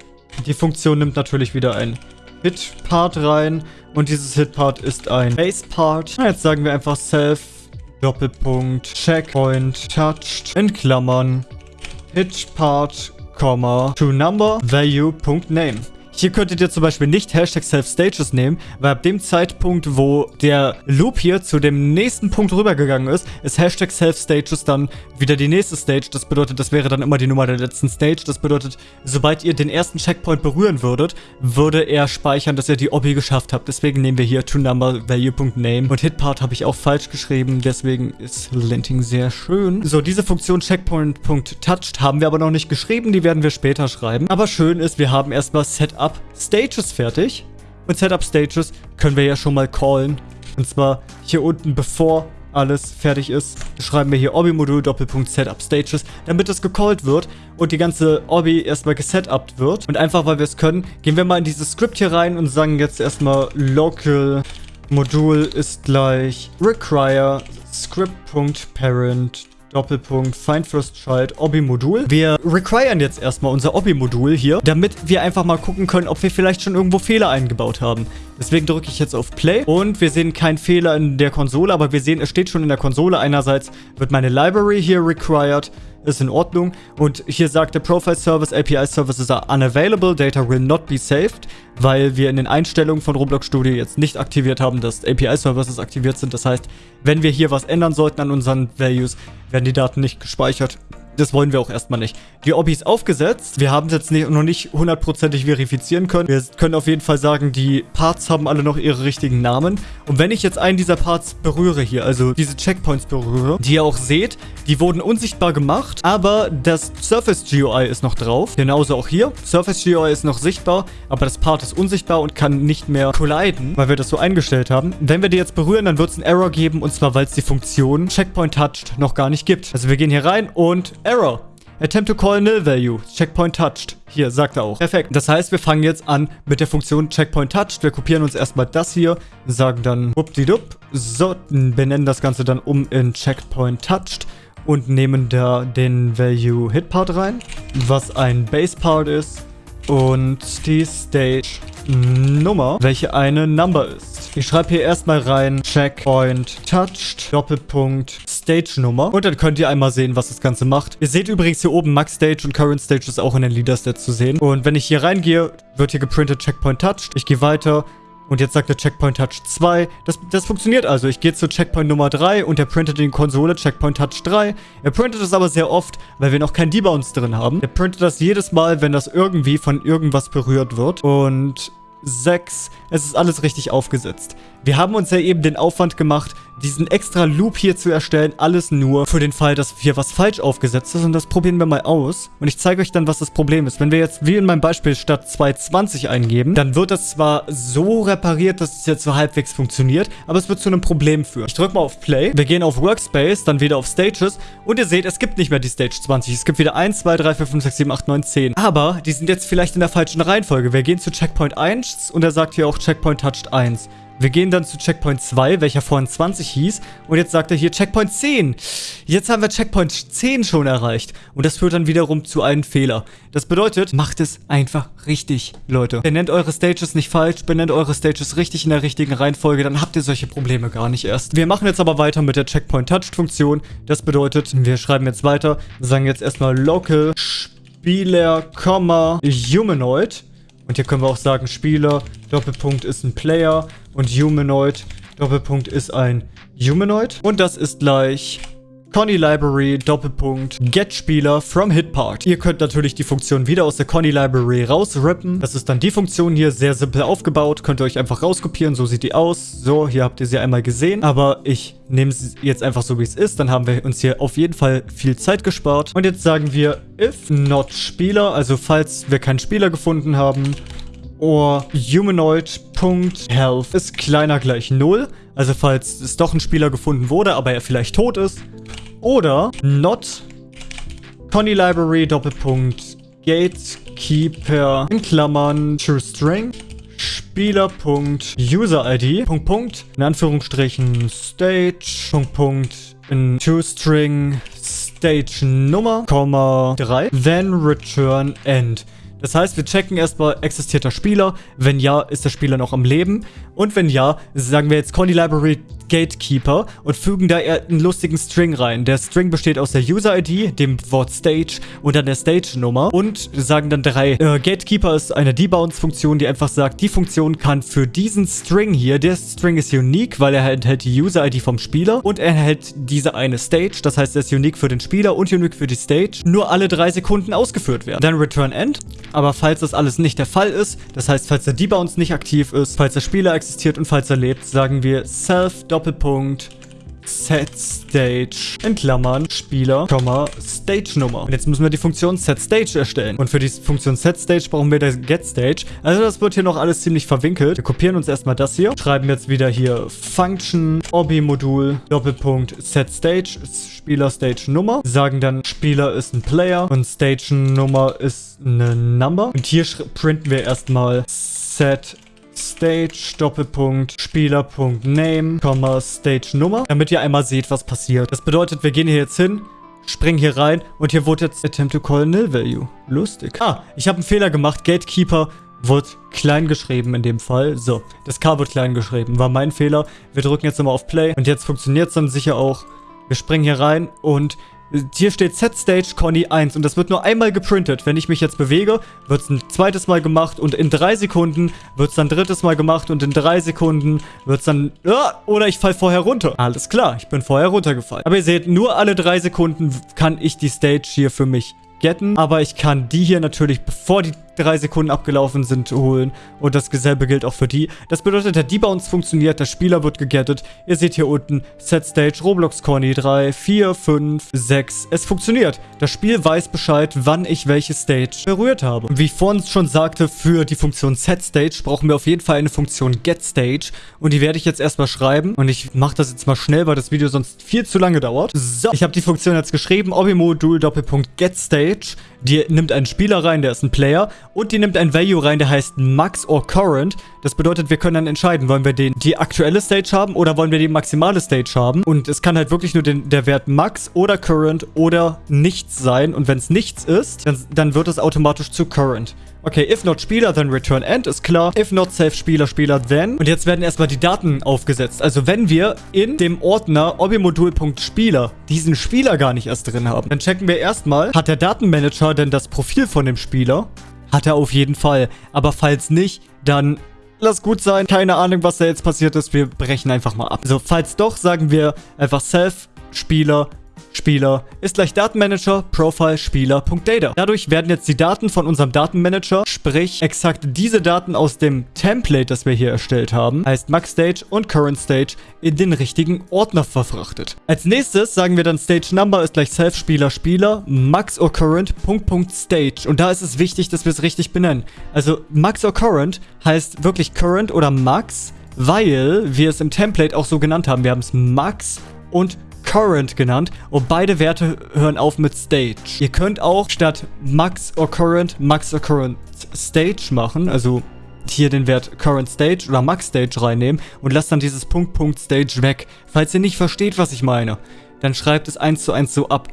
S1: Die Funktion nimmt natürlich wieder ein Hit-Part rein. Und dieses Hit-Part ist ein Base-Part. Jetzt sagen wir einfach self Doppelpunkt Checkpoint touched in Klammern Hit-Part, to number value. value.name. Hier könntet ihr zum Beispiel nicht Hashtag Self-Stages nehmen, weil ab dem Zeitpunkt, wo der Loop hier zu dem nächsten Punkt rübergegangen ist, ist Hashtag Self-Stages dann wieder die nächste Stage. Das bedeutet, das wäre dann immer die Nummer der letzten Stage. Das bedeutet, sobald ihr den ersten Checkpoint berühren würdet, würde er speichern, dass ihr die Obby geschafft habt. Deswegen nehmen wir hier toNumberValue.name und Hitpart habe ich auch falsch geschrieben, deswegen ist Linting sehr schön. So, diese Funktion Checkpoint.touched haben wir aber noch nicht geschrieben, die werden wir später schreiben. Aber schön ist, wir haben erstmal Setup Setup Stages fertig. Und Setup Stages können wir ja schon mal callen. Und zwar hier unten, bevor alles fertig ist, schreiben wir hier Obby-Modul Doppelpunkt Setup Stages, damit es gecallt wird und die ganze Obby erstmal gesetupt wird. Und einfach, weil wir es können, gehen wir mal in dieses Skript hier rein und sagen jetzt erstmal local Modul ist gleich require script.parent Doppelpunkt, Find First Child, Obby-Modul. Wir requiren jetzt erstmal unser Obby-Modul hier, damit wir einfach mal gucken können, ob wir vielleicht schon irgendwo Fehler eingebaut haben. Deswegen drücke ich jetzt auf Play und wir sehen keinen Fehler in der Konsole, aber wir sehen, es steht schon in der Konsole. Einerseits wird meine Library hier required ist in Ordnung. Und hier sagt der Profile Service, API Services are unavailable, data will not be saved, weil wir in den Einstellungen von Roblox Studio jetzt nicht aktiviert haben, dass API Services aktiviert sind. Das heißt, wenn wir hier was ändern sollten an unseren Values, werden die Daten nicht gespeichert. Das wollen wir auch erstmal nicht. Die Obby ist aufgesetzt. Wir haben es jetzt nicht, noch nicht hundertprozentig verifizieren können. Wir können auf jeden Fall sagen, die Parts haben alle noch ihre richtigen Namen. Und wenn ich jetzt einen dieser Parts berühre hier, also diese Checkpoints berühre, die ihr auch seht, die wurden unsichtbar gemacht, aber das Surface GUI ist noch drauf. Genauso auch hier. Surface GUI ist noch sichtbar, aber das Part ist unsichtbar und kann nicht mehr colliden, weil wir das so eingestellt haben. Wenn wir die jetzt berühren, dann wird es einen Error geben, und zwar, weil es die Funktion Checkpoint Touched noch gar nicht gibt. Also wir gehen hier rein und Error. Attempt to call nil value. Checkpoint touched. Hier, sagt er auch. Perfekt. Das heißt, wir fangen jetzt an mit der Funktion Checkpoint touched. Wir kopieren uns erstmal das hier, sagen dann whoopdidup. So, benennen das Ganze dann um in Checkpoint touched und nehmen da den Value Hit Part rein, was ein Base Part ist und die Stage Nummer, welche eine Number ist. Ich schreibe hier erstmal rein Checkpoint Touched, Doppelpunkt Stage-Nummer. Und dann könnt ihr einmal sehen, was das Ganze macht. Ihr seht übrigens hier oben Max Stage und Current Stage ist auch in den Leader-Stats zu sehen. Und wenn ich hier reingehe, wird hier geprintet Checkpoint Touched. Ich gehe weiter. Und jetzt sagt er Checkpoint Touch 2. Das, das funktioniert also. Ich gehe zu Checkpoint Nummer 3 und er printet in Konsole Checkpoint Touch 3. Er printet das aber sehr oft, weil wir noch kein Debounce drin haben. Er printet das jedes Mal, wenn das irgendwie von irgendwas berührt wird. Und 6. Es ist alles richtig aufgesetzt. Wir haben uns ja eben den Aufwand gemacht, diesen extra Loop hier zu erstellen. Alles nur für den Fall, dass hier was falsch aufgesetzt ist. Und das probieren wir mal aus. Und ich zeige euch dann, was das Problem ist. Wenn wir jetzt, wie in meinem Beispiel, statt 220 eingeben, dann wird das zwar so repariert, dass es jetzt so halbwegs funktioniert, aber es wird zu einem Problem führen. Ich drücke mal auf Play. Wir gehen auf Workspace, dann wieder auf Stages. Und ihr seht, es gibt nicht mehr die Stage 20. Es gibt wieder 1, 2, 3, 4, 5, 6, 7, 8, 9, 10. Aber die sind jetzt vielleicht in der falschen Reihenfolge. Wir gehen zu Checkpoint 1 und er sagt hier auch Checkpoint Touched 1. Wir gehen dann zu Checkpoint 2, welcher vorhin 20 hieß. Und jetzt sagt er hier Checkpoint 10. Jetzt haben wir Checkpoint 10 schon erreicht. Und das führt dann wiederum zu einem Fehler. Das bedeutet, macht es einfach richtig, Leute. Benennt eure Stages nicht falsch, benennt eure Stages richtig in der richtigen Reihenfolge, dann habt ihr solche Probleme gar nicht erst. Wir machen jetzt aber weiter mit der Checkpoint Touched Funktion. Das bedeutet, wir schreiben jetzt weiter, sagen jetzt erstmal local Spieler, Humanoid. Und hier können wir auch sagen, Spieler, Doppelpunkt ist ein Player und Humanoid, Doppelpunkt ist ein Humanoid. Und das ist gleich Conny Library, Doppelpunkt, Get Spieler from Hitpart. Ihr könnt natürlich die Funktion wieder aus der Conny Library rausrippen. Das ist dann die Funktion hier, sehr simpel aufgebaut. Könnt ihr euch einfach rauskopieren, so sieht die aus. So, hier habt ihr sie einmal gesehen. Aber ich nehme sie jetzt einfach so, wie es ist. Dann haben wir uns hier auf jeden Fall viel Zeit gespart. Und jetzt sagen wir, if not Spieler, also falls wir keinen Spieler gefunden haben, or humanoid.health ist kleiner gleich 0. Also falls es doch ein Spieler gefunden wurde, aber er vielleicht tot ist. Oder not Conny Library Doppelpunkt Gatekeeper in Klammern True String Spieler.user-ID Punkt Punkt in Anführungsstrichen Stage Punkt Punkt in ToString Stage Nummer, 3 then return end. Das heißt, wir checken erstmal, existiert der Spieler? Wenn ja, ist der Spieler noch am Leben? Und wenn ja, sagen wir jetzt Conny Library Gatekeeper und fügen da einen lustigen String rein. Der String besteht aus der User-ID, dem Wort Stage und dann der Stage-Nummer und sagen dann drei. Äh, Gatekeeper ist eine Debounce-Funktion, die einfach sagt, die Funktion kann für diesen String hier, der String ist unique, weil er enthält die User-ID vom Spieler und er enthält diese eine Stage, das heißt, er ist unique für den Spieler und unique für die Stage, nur alle drei Sekunden ausgeführt werden. Dann Return End, aber falls das alles nicht der Fall ist, das heißt, falls der Debounce nicht aktiv ist, falls der Spieler existiert und falls er lebt, sagen wir self Doppelpunkt Set Stage in Klammern Spieler, Stage Nummer. Und jetzt müssen wir die Funktion Set Stage erstellen. Und für die Funktion Set Stage brauchen wir das Get Stage. Also das wird hier noch alles ziemlich verwinkelt. Wir kopieren uns erstmal das hier. Schreiben jetzt wieder hier Function, Obi-Modul, Doppelpunkt Set Stage, Spieler Stage Nummer. Sagen dann Spieler ist ein Player und Stage Nummer ist eine Number. Und hier printen wir erstmal Set Stage, Doppelpunkt, Spieler.name, Name, Stage Nummer, damit ihr einmal seht, was passiert. Das bedeutet, wir gehen hier jetzt hin, springen hier rein und hier wurde jetzt Attempt to call Nil Value. Lustig. Ah, ich habe einen Fehler gemacht. Gatekeeper wird klein geschrieben in dem Fall. So, das K wird klein geschrieben. War mein Fehler. Wir drücken jetzt nochmal auf Play und jetzt funktioniert es dann sicher auch. Wir springen hier rein und hier steht Set Stage Conny 1 und das wird nur einmal geprintet. Wenn ich mich jetzt bewege, wird es ein zweites Mal gemacht und in drei Sekunden wird es dann drittes Mal gemacht und in drei Sekunden wird es dann... Ah, oder ich fall vorher runter. Alles klar, ich bin vorher runtergefallen. Aber ihr seht, nur alle drei Sekunden kann ich die Stage hier für mich getten. Aber ich kann die hier natürlich, bevor die drei Sekunden abgelaufen sind, holen. Und das selbe gilt auch für die. Das bedeutet, der Debounce funktioniert, der Spieler wird gegettet. Ihr seht hier unten Set Stage, Roblox Corny 3, 4, 5, 6. Es funktioniert. Das Spiel weiß Bescheid, wann ich welche Stage berührt habe. Wie ich vorhin schon sagte, für die Funktion Set Stage brauchen wir auf jeden Fall eine Funktion Get Stage. Und die werde ich jetzt erstmal schreiben. Und ich mache das jetzt mal schnell, weil das Video sonst viel zu lange dauert. So, ich habe die Funktion jetzt geschrieben. Obi-Modul Doppelpunkt Get Stage. Die nimmt einen Spieler rein, der ist ein Player. Und die nimmt ein Value rein, der heißt Max or Current. Das bedeutet, wir können dann entscheiden, wollen wir den, die aktuelle Stage haben oder wollen wir die maximale Stage haben. Und es kann halt wirklich nur den, der Wert Max oder Current oder nichts sein. Und wenn es nichts ist, dann, dann wird es automatisch zu Current. Okay, if not Spieler, then return end, ist klar. If not Safe Spieler, Spieler, then. Und jetzt werden erstmal die Daten aufgesetzt. Also wenn wir in dem Ordner obimodul.spieler diesen Spieler gar nicht erst drin haben, dann checken wir erstmal, hat der Datenmanager denn das Profil von dem Spieler? Hat er auf jeden Fall. Aber falls nicht, dann lass gut sein. Keine Ahnung, was da jetzt passiert ist. Wir brechen einfach mal ab. Also falls doch, sagen wir einfach Self Spieler Spieler ist gleich Datenmanager Profile Spieler.data. Dadurch werden jetzt die Daten von unserem Datenmanager, sprich exakt diese Daten aus dem Template, das wir hier erstellt haben, heißt Max Stage und Current Stage, in den richtigen Ordner verfrachtet. Als nächstes sagen wir dann Stage Number ist gleich Self Spieler Spieler Max or Current Punkt Punkt Stage. Und da ist es wichtig, dass wir es richtig benennen. Also Max or Current heißt wirklich Current oder Max, weil wir es im Template auch so genannt haben. Wir haben es Max und Current genannt und beide Werte hören auf mit Stage. Ihr könnt auch statt Max or Current Max or Current Stage machen, also hier den Wert Current Stage oder Max Stage reinnehmen und lasst dann dieses Punkt Punkt Stage weg. Falls ihr nicht versteht, was ich meine, dann schreibt es eins zu eins so ab.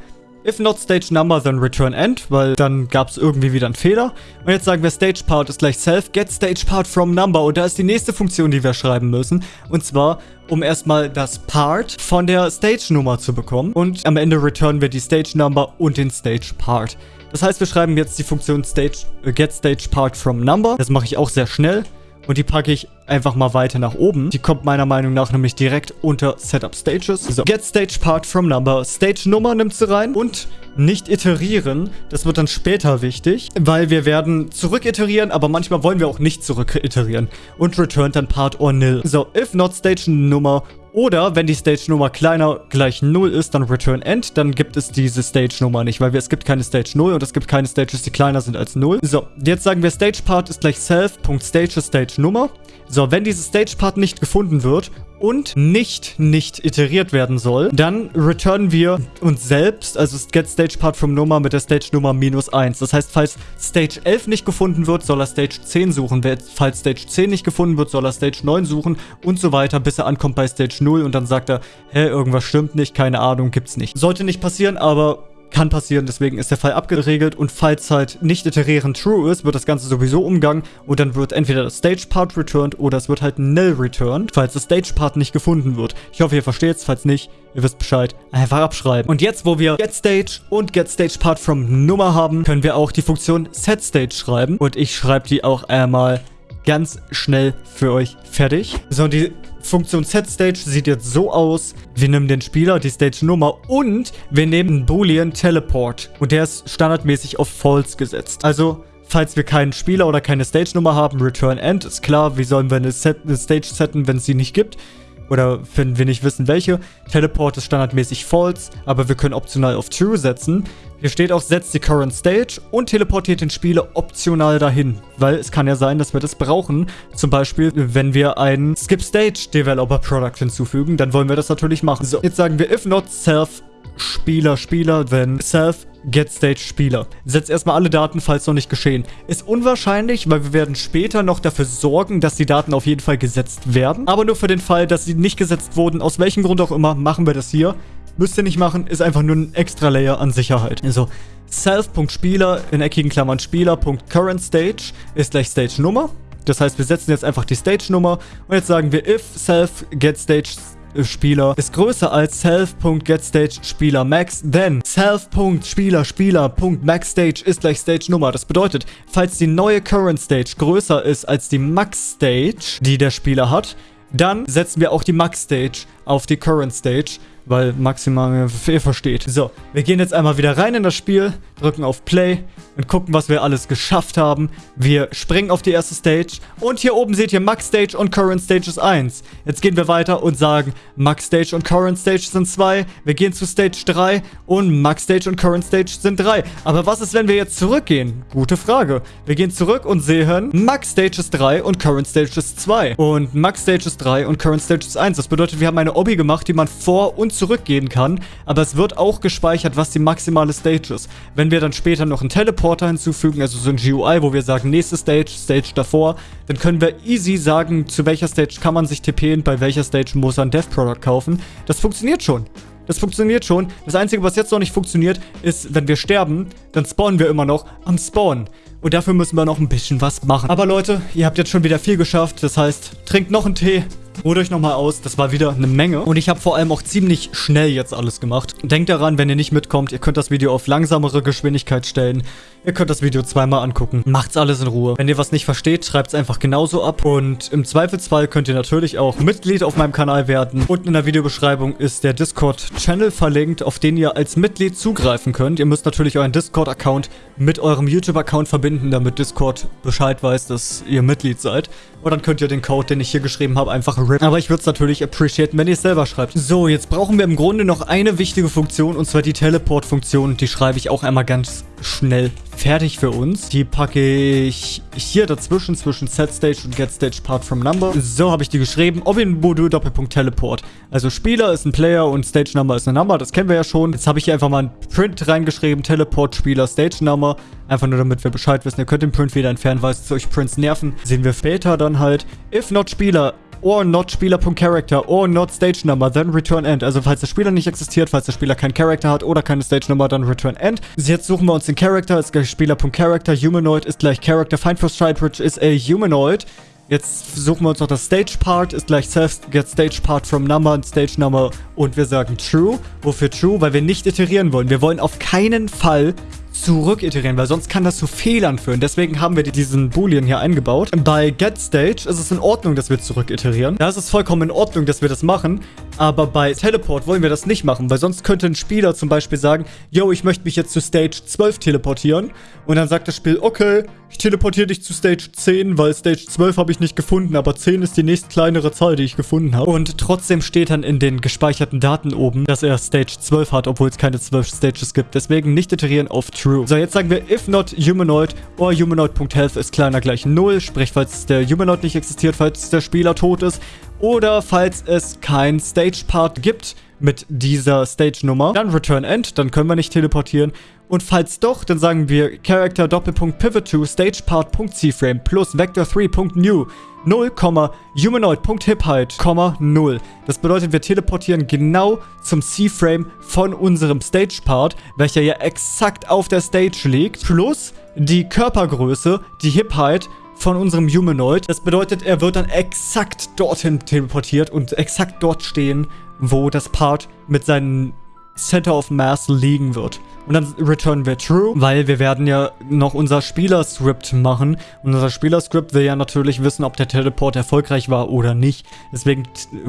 S1: If not stage number, then return end, weil dann gab es irgendwie wieder einen Fehler. Und jetzt sagen wir stage part ist gleich self, get stage part from number. Und da ist die nächste Funktion, die wir schreiben müssen. Und zwar, um erstmal das part von der stage Nummer zu bekommen. Und am Ende returnen wir die stage number und den stage part. Das heißt, wir schreiben jetzt die Funktion stage, äh, get stage part from number. Das mache ich auch sehr schnell. Und die packe ich einfach mal weiter nach oben. Die kommt meiner Meinung nach nämlich direkt unter Setup Stages. So, Get Stage Part from Number. Stage Nummer nimmt sie rein. Und nicht iterieren. Das wird dann später wichtig, weil wir werden zurück iterieren, aber manchmal wollen wir auch nicht zurück iterieren. Und return dann Part or nil. So, if not Stage Nummer oder wenn die Stage-Nummer kleiner gleich 0 ist, dann return end, dann gibt es diese Stage-Nummer nicht, weil wir, es gibt keine Stage 0 und es gibt keine Stages, die kleiner sind als 0. So, jetzt sagen wir Stage-Part ist gleich self.stage Stage-Nummer. So, wenn dieses Stage-Part nicht gefunden wird und nicht nicht iteriert werden soll, dann returnen wir uns selbst, also get Stage Part from Nummer mit der Stage Nummer minus 1. Das heißt, falls Stage 11 nicht gefunden wird, soll er Stage 10 suchen. Falls Stage 10 nicht gefunden wird, soll er Stage 9 suchen und so weiter, bis er ankommt bei Stage 0 und dann sagt er, hä, irgendwas stimmt nicht, keine Ahnung, gibt's nicht. Sollte nicht passieren, aber kann passieren, deswegen ist der Fall abgeregelt und falls halt nicht iterieren true ist, wird das Ganze sowieso umgangen und dann wird entweder das Stage Part returned oder es wird halt null returned, falls das Stage Part nicht gefunden wird. Ich hoffe, ihr versteht es, falls nicht, ihr wisst Bescheid, einfach abschreiben. Und jetzt, wo wir Get Stage und Get Stage Part from Nummer haben, können wir auch die Funktion Set Stage schreiben und ich schreibe die auch einmal ganz schnell für euch fertig. So, die Funktion SetStage sieht jetzt so aus. Wir nehmen den Spieler, die Stage-Nummer und wir nehmen Boolean Teleport. Und der ist standardmäßig auf False gesetzt. Also, falls wir keinen Spieler oder keine Stage-Nummer haben, Return End, ist klar. Wie sollen wir eine, Set eine Stage setten, wenn es sie nicht gibt? Oder wenn wir nicht wissen, welche. Teleport ist standardmäßig false, aber wir können optional auf true setzen. Hier steht auch, setzt die current stage und teleportiert den Spieler optional dahin. Weil es kann ja sein, dass wir das brauchen. Zum Beispiel, wenn wir ein Skip Stage Developer Product hinzufügen, dann wollen wir das natürlich machen. So, jetzt sagen wir if not self Spieler, Spieler, then self Get Stage Spieler. Setzt erstmal alle Daten, falls noch nicht geschehen. Ist unwahrscheinlich, weil wir werden später noch dafür sorgen, dass die Daten auf jeden Fall gesetzt werden. Aber nur für den Fall, dass sie nicht gesetzt wurden, aus welchem Grund auch immer, machen wir das hier. Müsst ihr nicht machen, ist einfach nur ein extra Layer an Sicherheit. Also self.spieler in eckigen Klammern Spieler.currentStage ist gleich Stage-Nummer. Das heißt, wir setzen jetzt einfach die Stage-Nummer und jetzt sagen wir if self get stage Spieler ist größer als self.getStage Spieler Max, then self.Spieler Spieler.maxStage ist gleich Stage Nummer. Das bedeutet, falls die neue Current Stage größer ist als die Max Stage, die der Spieler hat, dann setzen wir auch die Max Stage auf die Current Stage weil maximal ihr versteht. So, wir gehen jetzt einmal wieder rein in das Spiel, drücken auf Play und gucken, was wir alles geschafft haben. Wir springen auf die erste Stage und hier oben seht ihr Max Stage und Current Stage ist 1. Jetzt gehen wir weiter und sagen, Max Stage und Current Stage sind 2. Wir gehen zu Stage 3 und Max Stage und Current Stage sind 3. Aber was ist, wenn wir jetzt zurückgehen? Gute Frage. Wir gehen zurück und sehen, Max Stage ist 3 und Current Stage ist 2. Und Max Stage ist 3 und Current Stage ist 1. Das bedeutet, wir haben eine Obby gemacht, die man vor und zurückgehen kann, aber es wird auch gespeichert, was die maximale Stage ist. Wenn wir dann später noch einen Teleporter hinzufügen, also so ein GUI, wo wir sagen, nächste Stage, Stage davor, dann können wir easy sagen, zu welcher Stage kann man sich TPen, bei welcher Stage muss er ein Dev Product kaufen. Das funktioniert schon. Das funktioniert schon. Das Einzige, was jetzt noch nicht funktioniert, ist, wenn wir sterben, dann spawnen wir immer noch am Spawn. Und dafür müssen wir noch ein bisschen was machen. Aber Leute, ihr habt jetzt schon wieder viel geschafft. Das heißt, trinkt noch einen Tee, Ruht euch nochmal aus, das war wieder eine Menge. Und ich habe vor allem auch ziemlich schnell jetzt alles gemacht. Denkt daran, wenn ihr nicht mitkommt, ihr könnt das Video auf langsamere Geschwindigkeit stellen. Ihr könnt das Video zweimal angucken. Macht's alles in Ruhe. Wenn ihr was nicht versteht, schreibt's einfach genauso ab. Und im Zweifelsfall könnt ihr natürlich auch Mitglied auf meinem Kanal werden. Unten in der Videobeschreibung ist der Discord-Channel verlinkt, auf den ihr als Mitglied zugreifen könnt. Ihr müsst natürlich euren Discord-Account mit eurem YouTube-Account verbinden, damit Discord Bescheid weiß, dass ihr Mitglied seid. Und dann könnt ihr den Code, den ich hier geschrieben habe, einfach rippen. Aber ich würde es natürlich appreciaten, wenn ihr es selber schreibt. So, jetzt brauchen wir im Grunde noch eine wichtige Funktion, und zwar die Teleport-Funktion. Die schreibe ich auch einmal ganz schnell fertig für uns. Die packe ich hier dazwischen, zwischen SetStage und GetStage Part from Number. So habe ich die geschrieben. Obin Modul Doppelpunkt Teleport. Also Spieler ist ein Player und Stage Number ist eine Number. Das kennen wir ja schon. Jetzt habe ich hier einfach mal ein Print reingeschrieben. Teleport Spieler Stage Number. Einfach nur damit wir Bescheid wissen. Ihr könnt den Print wieder entfernen, weil es euch Prints nerven. Sehen wir später dann halt. If not Spieler or not Spieler.Character or not Stage Number, then Return End. Also falls der Spieler nicht existiert, falls der Spieler keinen Character hat oder keine Stage Number, dann Return End. Jetzt suchen wir uns den Character, ist gleich Spieler.Character, Humanoid ist gleich Character, Find for Stripebridge ist a Humanoid. Jetzt suchen wir uns noch das Stage Part, ist gleich Self get Stage Part from Number und Stage Number und wir sagen True. Wofür True? Weil wir nicht iterieren wollen. Wir wollen auf keinen Fall zurück iterieren, weil sonst kann das zu Fehlern führen. Deswegen haben wir diesen Boolean hier eingebaut. Bei getStage ist es in Ordnung, dass wir zurück iterieren. Da ist es vollkommen in Ordnung, dass wir das machen. Aber bei Teleport wollen wir das nicht machen, weil sonst könnte ein Spieler zum Beispiel sagen, yo, ich möchte mich jetzt zu Stage 12 teleportieren. Und dann sagt das Spiel, okay, ich teleportiere dich zu Stage 10, weil Stage 12 habe ich nicht gefunden, aber 10 ist die nächst kleinere Zahl, die ich gefunden habe. Und trotzdem steht dann in den gespeicherten Daten oben, dass er Stage 12 hat, obwohl es keine 12 Stages gibt. Deswegen nicht iterieren auf True. So, jetzt sagen wir, if not humanoid or humanoid.health ist kleiner gleich 0, sprich, falls der Humanoid nicht existiert, falls der Spieler tot ist oder falls es kein Stage-Part gibt mit dieser Stage-Nummer, dann Return End, dann können wir nicht teleportieren. Und falls doch, dann sagen wir Character Doppelpunkt Pivot to StagePart.CFrame plus Vector3.new 0, Humanoid.HipHeight, 0. Das bedeutet, wir teleportieren genau zum C-Frame von unserem Stage-Part, welcher ja exakt auf der Stage liegt, plus die Körpergröße, die Hip-Height von unserem Humanoid. Das bedeutet, er wird dann exakt dorthin teleportiert und exakt dort stehen, wo das Part mit seinem Center of Mass liegen wird. Und dann returnen wir True, weil wir werden ja noch unser Spielerscript machen. Und unser Spielerscript will ja natürlich wissen, ob der Teleport erfolgreich war oder nicht. Deswegen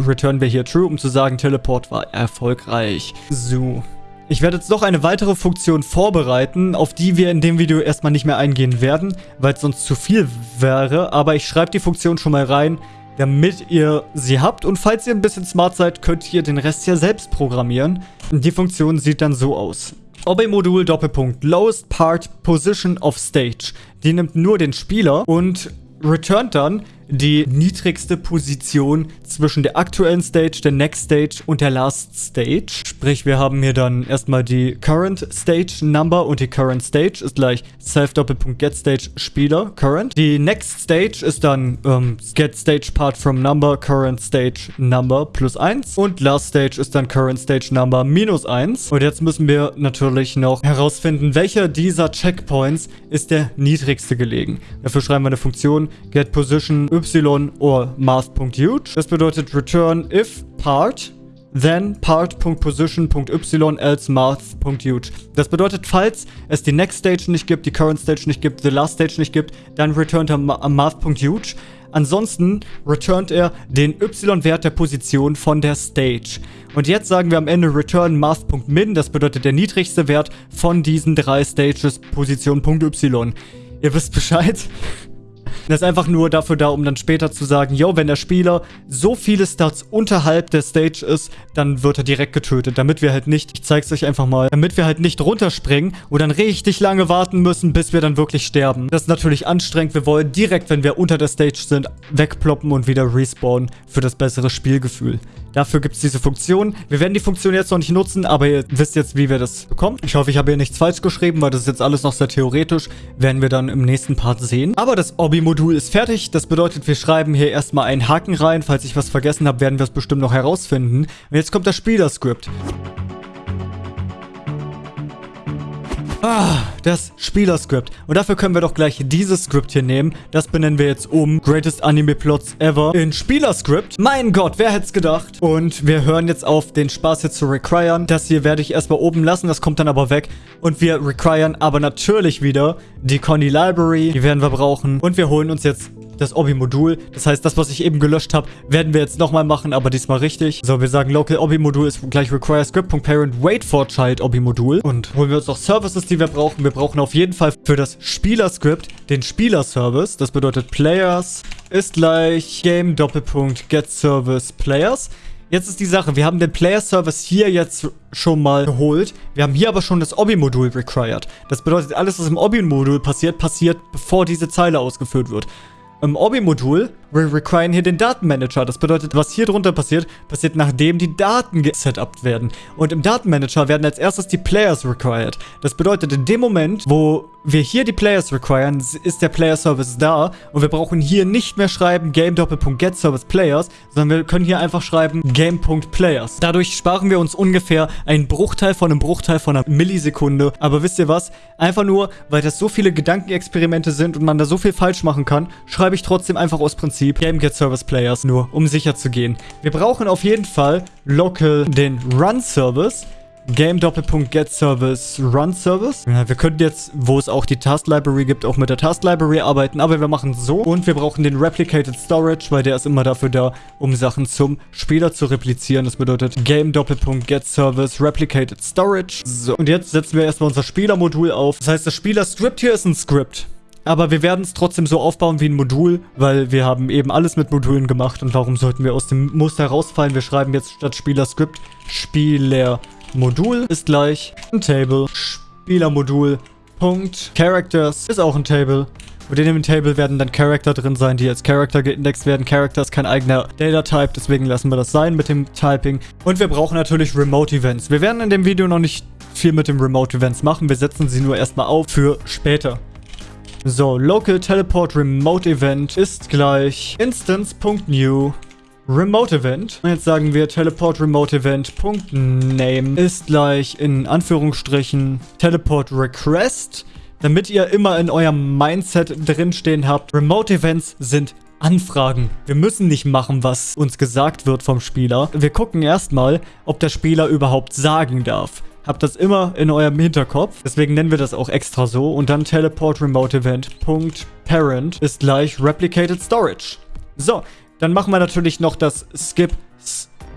S1: returnen wir hier True, um zu sagen, Teleport war erfolgreich. So. Ich werde jetzt noch eine weitere Funktion vorbereiten, auf die wir in dem Video erstmal nicht mehr eingehen werden, weil es sonst zu viel wäre. Aber ich schreibe die Funktion schon mal rein, damit ihr sie habt. Und falls ihr ein bisschen smart seid, könnt ihr den Rest ja selbst programmieren. Die Funktion sieht dann so aus. OB-Modul Doppelpunkt Lowest Part Position of Stage. Die nimmt nur den Spieler und returnt dann die niedrigste Position zwischen der aktuellen Stage, der Next Stage und der Last Stage. Sprich, wir haben hier dann erstmal die Current Stage Number und die Current Stage ist gleich Self-Doppelpunkt-Get Stage Spieler Current. Die Next Stage ist dann ähm, Get Stage Part from Number, Current Stage Number plus 1 und Last Stage ist dann Current Stage Number minus 1. Und jetzt müssen wir natürlich noch herausfinden, welcher dieser Checkpoints ist der niedrigste gelegen. Dafür schreiben wir eine Funktion Get Position y or math.huge. Das bedeutet return if part then part.position.y else math.huge. Das bedeutet, falls es die next stage nicht gibt, die current stage nicht gibt, the last stage nicht gibt, dann returnt er math.huge. Ansonsten returnt er den y-Wert der Position von der Stage. Und jetzt sagen wir am Ende return math.min, das bedeutet der niedrigste Wert von diesen drei Stages Position.y. Ihr wisst Bescheid. Das ist einfach nur dafür da, um dann später zu sagen, yo, wenn der Spieler so viele Stats unterhalb der Stage ist, dann wird er direkt getötet, damit wir halt nicht, ich zeig's euch einfach mal, damit wir halt nicht runterspringen und dann richtig lange warten müssen, bis wir dann wirklich sterben. Das ist natürlich anstrengend, wir wollen direkt, wenn wir unter der Stage sind, wegploppen und wieder respawnen für das bessere Spielgefühl. Dafür gibt es diese Funktion. Wir werden die Funktion jetzt noch nicht nutzen, aber ihr wisst jetzt, wie wir das bekommen. Ich hoffe, ich habe hier nichts falsch geschrieben, weil das ist jetzt alles noch sehr theoretisch. Werden wir dann im nächsten Part sehen. Aber das Obi-Modul ist fertig. Das bedeutet, wir schreiben hier erstmal einen Haken rein. Falls ich was vergessen habe, werden wir es bestimmt noch herausfinden. Und jetzt kommt das Spielerscript. Ah, das Spielerscript. Und dafür können wir doch gleich dieses Skript hier nehmen. Das benennen wir jetzt um Greatest Anime Plots Ever in Spielerscript. Mein Gott, wer hätte es gedacht? Und wir hören jetzt auf, den Spaß hier zu requiren. Das hier werde ich erstmal oben lassen, das kommt dann aber weg. Und wir requiren aber natürlich wieder die Conny Library. Die werden wir brauchen. Und wir holen uns jetzt das Obi-Modul. Das heißt, das, was ich eben gelöscht habe, werden wir jetzt nochmal machen, aber diesmal richtig. So, wir sagen local Obi-Modul ist gleich require script.parent wait for child Obi-Modul. Und holen wir uns noch Services, die wir brauchen. Wir brauchen auf jeden Fall für das Spieler-Script den Spieler-Service. Das bedeutet Players ist gleich Game Doppelpunkt Get Service Players. Jetzt ist die Sache, wir haben den Player-Service hier jetzt schon mal geholt. Wir haben hier aber schon das Obi-Modul required. Das bedeutet, alles, was im Obi-Modul passiert, passiert, bevor diese Zeile ausgeführt wird. Im Obi-Modul wir requiren hier den Datenmanager. Das bedeutet, was hier drunter passiert, passiert nachdem die Daten gesetupt werden. Und im Datenmanager werden als erstes die Players required. Das bedeutet, in dem Moment, wo wir hier die Players requiren, ist der Player Service da und wir brauchen hier nicht mehr schreiben game.get service players, sondern wir können hier einfach schreiben game.players. Dadurch sparen wir uns ungefähr einen Bruchteil von einem Bruchteil von einer Millisekunde. Aber wisst ihr was? Einfach nur, weil das so viele Gedankenexperimente sind und man da so viel falsch machen kann, schreibe ich trotzdem einfach aus Prinzip Prinzip Game Get Service Players nur, um sicher zu gehen. Wir brauchen auf jeden Fall local den Run Service. Game Doppelpunkt Get Service Run Service. Ja, wir könnten jetzt, wo es auch die Task Library gibt, auch mit der Task Library arbeiten, aber wir machen so. Und wir brauchen den Replicated Storage, weil der ist immer dafür da, um Sachen zum Spieler zu replizieren. Das bedeutet Game Doppelpunkt Get Service Replicated Storage. So, und jetzt setzen wir erstmal unser Spielermodul auf. Das heißt, das Spieler-Script hier ist ein Script. Aber wir werden es trotzdem so aufbauen wie ein Modul, weil wir haben eben alles mit Modulen gemacht. Und warum sollten wir aus dem Muster rausfallen? Wir schreiben jetzt statt Spieler-Script Spieler-Modul ist gleich ein Table. Spieler-Modul Punkt Characters ist auch ein Table. Und in dem Table werden dann Charakter drin sein, die als Character geindext werden. Character ist kein eigener Data-Type, deswegen lassen wir das sein mit dem Typing. Und wir brauchen natürlich Remote Events. Wir werden in dem Video noch nicht viel mit den Remote Events machen. Wir setzen sie nur erstmal auf für später. So, Local Teleport Remote Event ist gleich instance.new Remote Event. Und jetzt sagen wir Teleport Remote Event Name ist gleich in Anführungsstrichen Teleport Request, damit ihr immer in eurem Mindset drinstehen habt. Remote Events sind Anfragen. Wir müssen nicht machen, was uns gesagt wird vom Spieler. Wir gucken erstmal, ob der Spieler überhaupt sagen darf. Habt das immer in eurem Hinterkopf. Deswegen nennen wir das auch extra so. Und dann Teleport Remote Event Parent ist gleich Replicated Storage. So, dann machen wir natürlich noch das Skip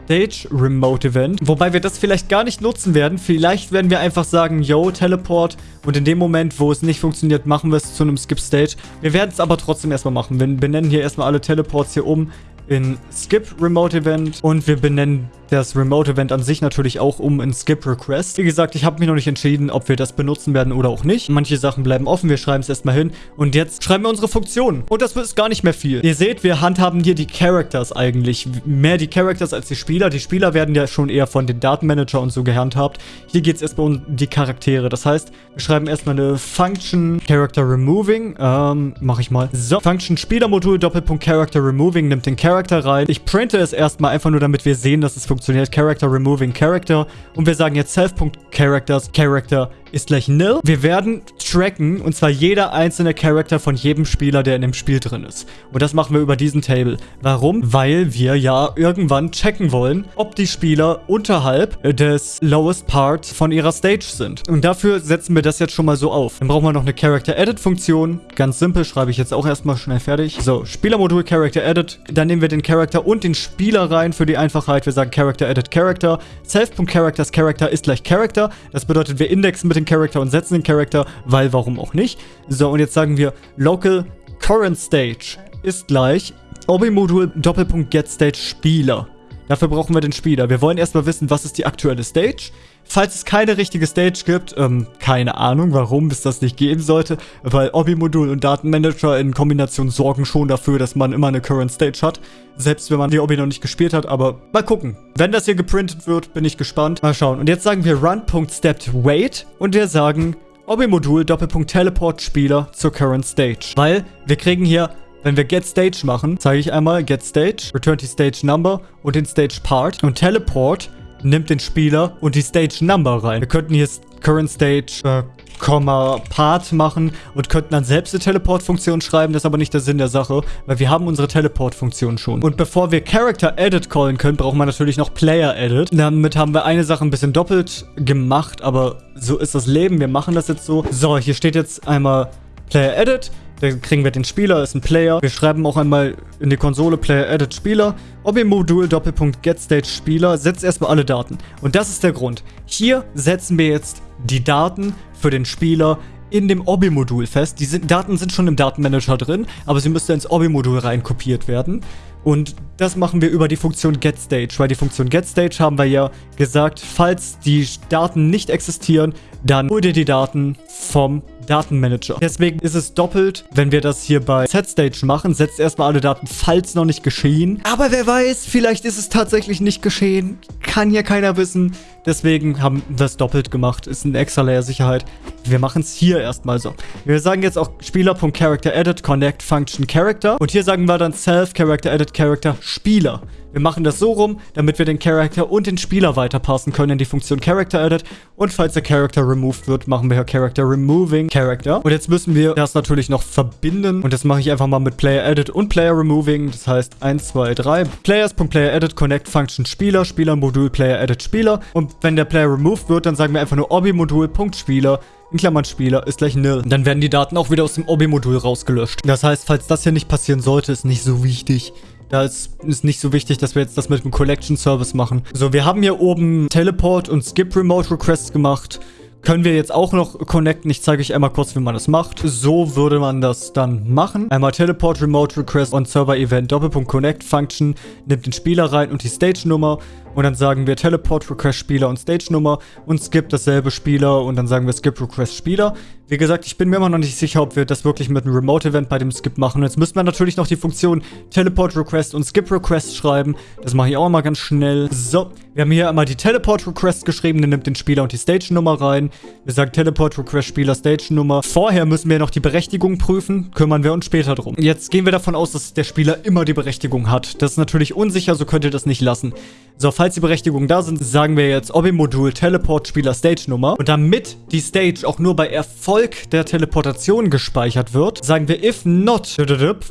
S1: Stage Remote Event. Wobei wir das vielleicht gar nicht nutzen werden. Vielleicht werden wir einfach sagen, yo, Teleport. Und in dem Moment, wo es nicht funktioniert, machen wir es zu einem Skip Stage. Wir werden es aber trotzdem erstmal machen. Wir benennen hier erstmal alle Teleports hier um in Skip Remote Event und wir benennen das Remote Event an sich natürlich auch um in Skip Request. Wie gesagt, ich habe mich noch nicht entschieden, ob wir das benutzen werden oder auch nicht. Manche Sachen bleiben offen, wir schreiben es erstmal hin. Und jetzt schreiben wir unsere Funktionen. Und das ist gar nicht mehr viel. Ihr seht, wir handhaben hier die Characters eigentlich. Mehr die Characters als die Spieler. Die Spieler werden ja schon eher von den Datenmanager und so gehandhabt. Hier geht es erstmal um die Charaktere. Das heißt, wir schreiben erstmal eine Function Character Removing. Ähm, mache ich mal. So, Function Spielermodul Doppelpunkt Character Removing nimmt den Character rein. Ich printe es erstmal einfach nur, damit wir sehen, dass es funktioniert. Character removing Character. Und wir sagen jetzt self.characters Character ist gleich nil. Wir werden tracken, und zwar jeder einzelne Charakter von jedem Spieler, der in dem Spiel drin ist. Und das machen wir über diesen Table. Warum? Weil wir ja irgendwann checken wollen, ob die Spieler unterhalb des lowest part von ihrer Stage sind. Und dafür setzen wir das jetzt schon mal so auf. Dann brauchen wir noch eine Character Edit Funktion. Ganz simpel, schreibe ich jetzt auch erstmal schnell fertig. So, Spielermodul Character Edit. Dann nehmen wir den Charakter und den Spieler rein für die Einfachheit. Wir sagen Character Edit Character. Self.characters Character ist gleich Character. Das bedeutet, wir indexen mit den Charakter und setzen den Charakter, weil warum auch nicht. So, und jetzt sagen wir Local Current Stage ist gleich Obi-Modul Doppelpunkt Get Stage Spieler. Dafür brauchen wir den Spieler. Wir wollen erstmal wissen, was ist die aktuelle Stage. Falls es keine richtige Stage gibt, ähm, keine Ahnung, warum es das nicht geben sollte, weil Obi-Modul und Datenmanager in Kombination sorgen schon dafür, dass man immer eine Current Stage hat, selbst wenn man die Obi noch nicht gespielt hat, aber mal gucken. Wenn das hier geprintet wird, bin ich gespannt. Mal schauen. Und jetzt sagen wir run.steppedWait und wir sagen Obi-Modul Doppelpunkt Teleport Spieler zur Current Stage. Weil wir kriegen hier wenn wir Get Stage machen, zeige ich einmal Get Stage, Return to Stage Number und den Stage Part. Und Teleport nimmt den Spieler und die Stage Number rein. Wir könnten hier Current Stage, äh, Komma, Part machen und könnten dann selbst eine Teleport-Funktion schreiben. Das ist aber nicht der Sinn der Sache, weil wir haben unsere Teleport-Funktion schon. Und bevor wir Character Edit callen können, brauchen wir natürlich noch Player Edit. Damit haben wir eine Sache ein bisschen doppelt gemacht, aber so ist das Leben. Wir machen das jetzt so. So, hier steht jetzt einmal Player Edit. Dann kriegen wir den Spieler, ist ein Player. Wir schreiben auch einmal in die Konsole Player Edit Spieler. Obi-Modul Doppelpunkt GetStage Spieler setzt erstmal alle Daten. Und das ist der Grund. Hier setzen wir jetzt die Daten für den Spieler in dem Obi-Modul fest. Die sind, Daten sind schon im Datenmanager drin, aber sie müssten ins Obi-Modul rein kopiert werden. Und das machen wir über die Funktion GetStage, weil die Funktion GetStage haben wir ja gesagt, falls die Daten nicht existieren, dann hol dir die Daten vom Datenmanager. Deswegen ist es doppelt, wenn wir das hier bei SetStage machen, setzt erstmal alle Daten, falls noch nicht geschehen. Aber wer weiß, vielleicht ist es tatsächlich nicht geschehen. Kann hier keiner wissen. Deswegen haben wir es doppelt gemacht. Ist ein extra Layer Sicherheit. Wir machen es hier erstmal so. Wir sagen jetzt auch Spieler.CharacterEdit Connect Function Character. Und hier sagen wir dann Self Character Spieler. Wir machen das so rum, damit wir den Character und den Spieler weiterpassen können in die Funktion Character Edit. Und falls der Character removed wird, machen wir Character Removing Character. Und jetzt müssen wir das natürlich noch verbinden. Und das mache ich einfach mal mit Player Edit und Player Removing. Das heißt 1, 2, 3. Players.player Edit Connect Function Spieler, Spieler-Modul Player Edit Spieler. Und wenn der Player removed wird, dann sagen wir einfach nur Obi-Modul.Spieler in Klammern Spieler ist gleich nil. Dann werden die Daten auch wieder aus dem Obi-Modul rausgelöscht. Das heißt, falls das hier nicht passieren sollte, ist nicht so wichtig. Da ist, ist nicht so wichtig, dass wir jetzt das mit dem Collection Service machen. So, wir haben hier oben Teleport und Skip Remote Requests gemacht. Können wir jetzt auch noch connecten. Ich zeige euch einmal kurz, wie man das macht. So würde man das dann machen. Einmal Teleport Remote Request on Server Event Doppelpunkt Connect Function. Nimmt den Spieler rein und die Stage-Nummer. Und dann sagen wir Teleport Request Spieler und Stage Nummer und Skip dasselbe Spieler und dann sagen wir Skip Request Spieler. Wie gesagt, ich bin mir immer noch nicht sicher, ob wir das wirklich mit einem Remote-Event bei dem Skip machen. Jetzt müssen wir natürlich noch die Funktion Teleport Request und Skip Request schreiben. Das mache ich auch mal ganz schnell. So, wir haben hier einmal die Teleport Request geschrieben. Der nimmt den Spieler und die Stage-Nummer rein. Wir sagen Teleport Request Spieler Stage-Nummer. Vorher müssen wir noch die Berechtigung prüfen. Kümmern wir uns später drum. Jetzt gehen wir davon aus, dass der Spieler immer die Berechtigung hat. Das ist natürlich unsicher, so könnt ihr das nicht lassen. So, falls die Berechtigungen da sind, sagen wir jetzt Obi-Modul Teleport Spieler Stage-Nummer. Und damit die Stage auch nur bei Erfolg der Teleportation gespeichert wird, sagen wir if not,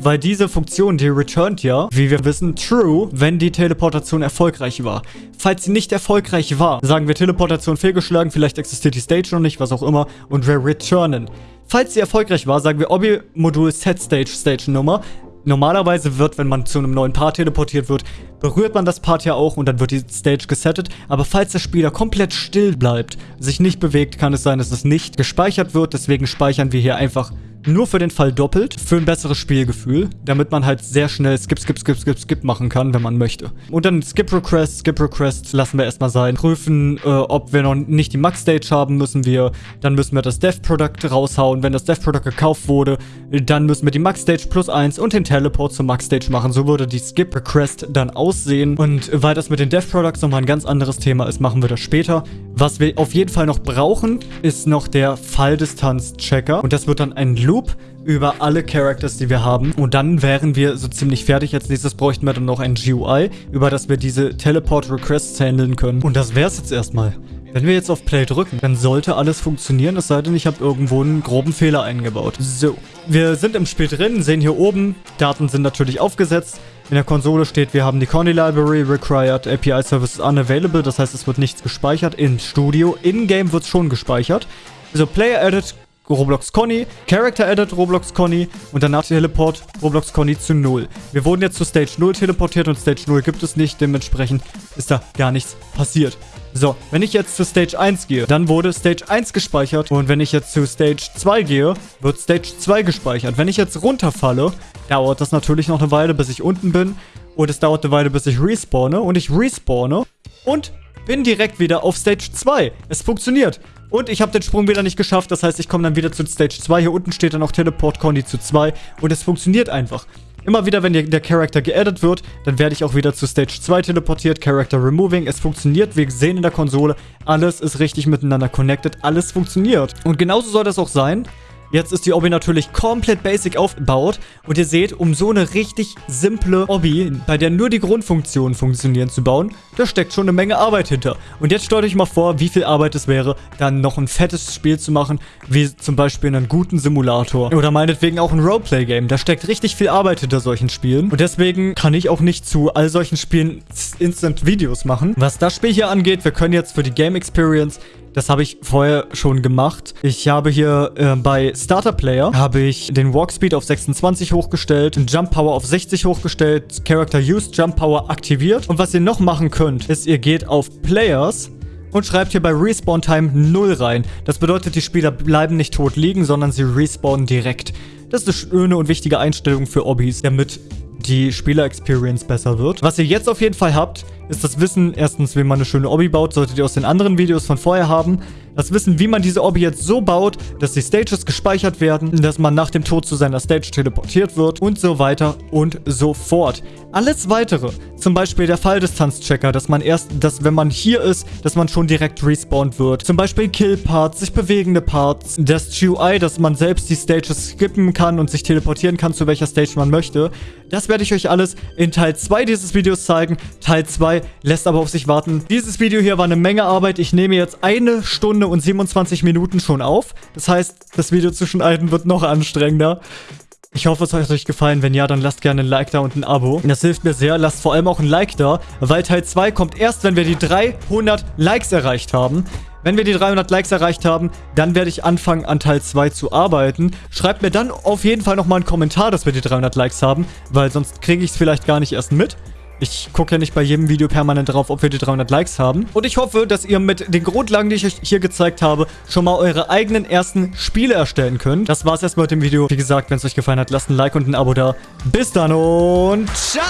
S1: weil diese Funktion, die returnt ja, wie wir wissen, true, wenn die Teleportation erfolgreich war. Falls sie nicht erfolgreich war, sagen wir Teleportation fehlgeschlagen, vielleicht existiert die Stage noch nicht, was auch immer, und wir returnen. Falls sie erfolgreich war, sagen wir Obi-Modul Set Stage Stage Nummer. Normalerweise wird, wenn man zu einem neuen Part teleportiert wird, berührt man das Part ja auch und dann wird die Stage gesettet. Aber falls der Spieler komplett still bleibt, sich nicht bewegt, kann es sein, dass es nicht gespeichert wird. Deswegen speichern wir hier einfach nur für den Fall doppelt, für ein besseres Spielgefühl, damit man halt sehr schnell Skip, Skip, Skip, Skip, Skip machen kann, wenn man möchte. Und dann Skip Request, Skip Request lassen wir erstmal sein. Prüfen, äh, ob wir noch nicht die Max Stage haben, müssen wir, dann müssen wir das Dev Product raushauen. Wenn das Dev Product gekauft wurde, dann müssen wir die Max Stage plus 1 und den Teleport zur Max Stage machen. So würde die Skip Request dann aussehen. Und weil das mit den Dev Products nochmal ein ganz anderes Thema ist, machen wir das später. Was wir auf jeden Fall noch brauchen, ist noch der Falldistanz-Checker. Und das wird dann ein Loop Loop über alle Characters, die wir haben. Und dann wären wir so ziemlich fertig. Als nächstes bräuchten wir dann noch ein GUI, über das wir diese Teleport-Requests handeln können. Und das wäre es jetzt erstmal. Wenn wir jetzt auf Play drücken, dann sollte alles funktionieren, es sei denn, ich habe irgendwo einen groben Fehler eingebaut. So, wir sind im Spiel drin, sehen hier oben, Daten sind natürlich aufgesetzt. In der Konsole steht, wir haben die Conny Library required, API Services unavailable, das heißt, es wird nichts gespeichert. In Studio, in-game wird es schon gespeichert. Also Player Edit Roblox Conny, Character Edit Roblox Conny und danach Teleport Roblox Conny zu 0. Wir wurden jetzt zu Stage 0 teleportiert und Stage 0 gibt es nicht, dementsprechend ist da gar nichts passiert. So, wenn ich jetzt zu Stage 1 gehe, dann wurde Stage 1 gespeichert und wenn ich jetzt zu Stage 2 gehe, wird Stage 2 gespeichert. Wenn ich jetzt runterfalle, dauert das natürlich noch eine Weile, bis ich unten bin und es dauert eine Weile, bis ich respawne und ich respawne und bin direkt wieder auf Stage 2. Es funktioniert. Und ich habe den Sprung wieder nicht geschafft. Das heißt, ich komme dann wieder zu Stage 2. Hier unten steht dann auch Teleport Conny zu 2. Und es funktioniert einfach. Immer wieder, wenn der Charakter geaddet wird, dann werde ich auch wieder zu Stage 2 teleportiert. Character Removing. Es funktioniert. Wir sehen in der Konsole, alles ist richtig miteinander connected. Alles funktioniert. Und genauso soll das auch sein. Jetzt ist die Obby natürlich komplett basic aufgebaut und ihr seht, um so eine richtig simple Obby, bei der nur die Grundfunktionen funktionieren, zu bauen, da steckt schon eine Menge Arbeit hinter. Und jetzt stellt euch mal vor, wie viel Arbeit es wäre, dann noch ein fettes Spiel zu machen, wie zum Beispiel einen guten Simulator oder meinetwegen auch ein Roleplay-Game. Da steckt richtig viel Arbeit hinter solchen Spielen und deswegen kann ich auch nicht zu all solchen Spielen Instant-Videos machen. Was das Spiel hier angeht, wir können jetzt für die Game Experience das habe ich vorher schon gemacht. Ich habe hier äh, bei Starter Player habe ich den Walk Speed auf 26 hochgestellt, den Jump Power auf 60 hochgestellt, Character Used Jump Power aktiviert. Und was ihr noch machen könnt, ist, ihr geht auf Players und schreibt hier bei Respawn Time 0 rein. Das bedeutet, die Spieler bleiben nicht tot liegen, sondern sie respawnen direkt. Das ist eine schöne und wichtige Einstellung für Obbys, damit die Spieler-Experience besser wird. Was ihr jetzt auf jeden Fall habt, ist das Wissen, erstens, wie man eine schöne Obby baut, solltet ihr aus den anderen Videos von vorher haben. Das Wissen, wie man diese Obby jetzt so baut, dass die Stages gespeichert werden, dass man nach dem Tod zu seiner Stage teleportiert wird und so weiter und so fort. Alles weitere, zum Beispiel der Falldistanzchecker, dass man erst, dass wenn man hier ist, dass man schon direkt respawnt wird. Zum Beispiel Kill-Parts, sich bewegende Parts, das GUI, dass man selbst die Stages skippen kann und sich teleportieren kann, zu welcher Stage man möchte. Das werde ich euch alles in Teil 2 dieses Videos zeigen. Teil 2 lässt aber auf sich warten. Dieses Video hier war eine Menge Arbeit. Ich nehme jetzt eine Stunde und 27 Minuten schon auf. Das heißt, das Video zwischen Alten wird noch anstrengender. Ich hoffe, es hat euch gefallen. Wenn ja, dann lasst gerne ein Like da und ein Abo. Das hilft mir sehr. Lasst vor allem auch ein Like da, weil Teil 2 kommt erst, wenn wir die 300 Likes erreicht haben. Wenn wir die 300 Likes erreicht haben, dann werde ich anfangen, an Teil 2 zu arbeiten. Schreibt mir dann auf jeden Fall nochmal einen Kommentar, dass wir die 300 Likes haben, weil sonst kriege ich es vielleicht gar nicht erst mit. Ich gucke ja nicht bei jedem Video permanent drauf, ob wir die 300 Likes haben. Und ich hoffe, dass ihr mit den Grundlagen, die ich euch hier gezeigt habe, schon mal eure eigenen ersten Spiele erstellen könnt. Das war's erstmal mit dem Video. Wie gesagt, wenn es euch gefallen hat, lasst ein Like und ein Abo da. Bis dann und ciao!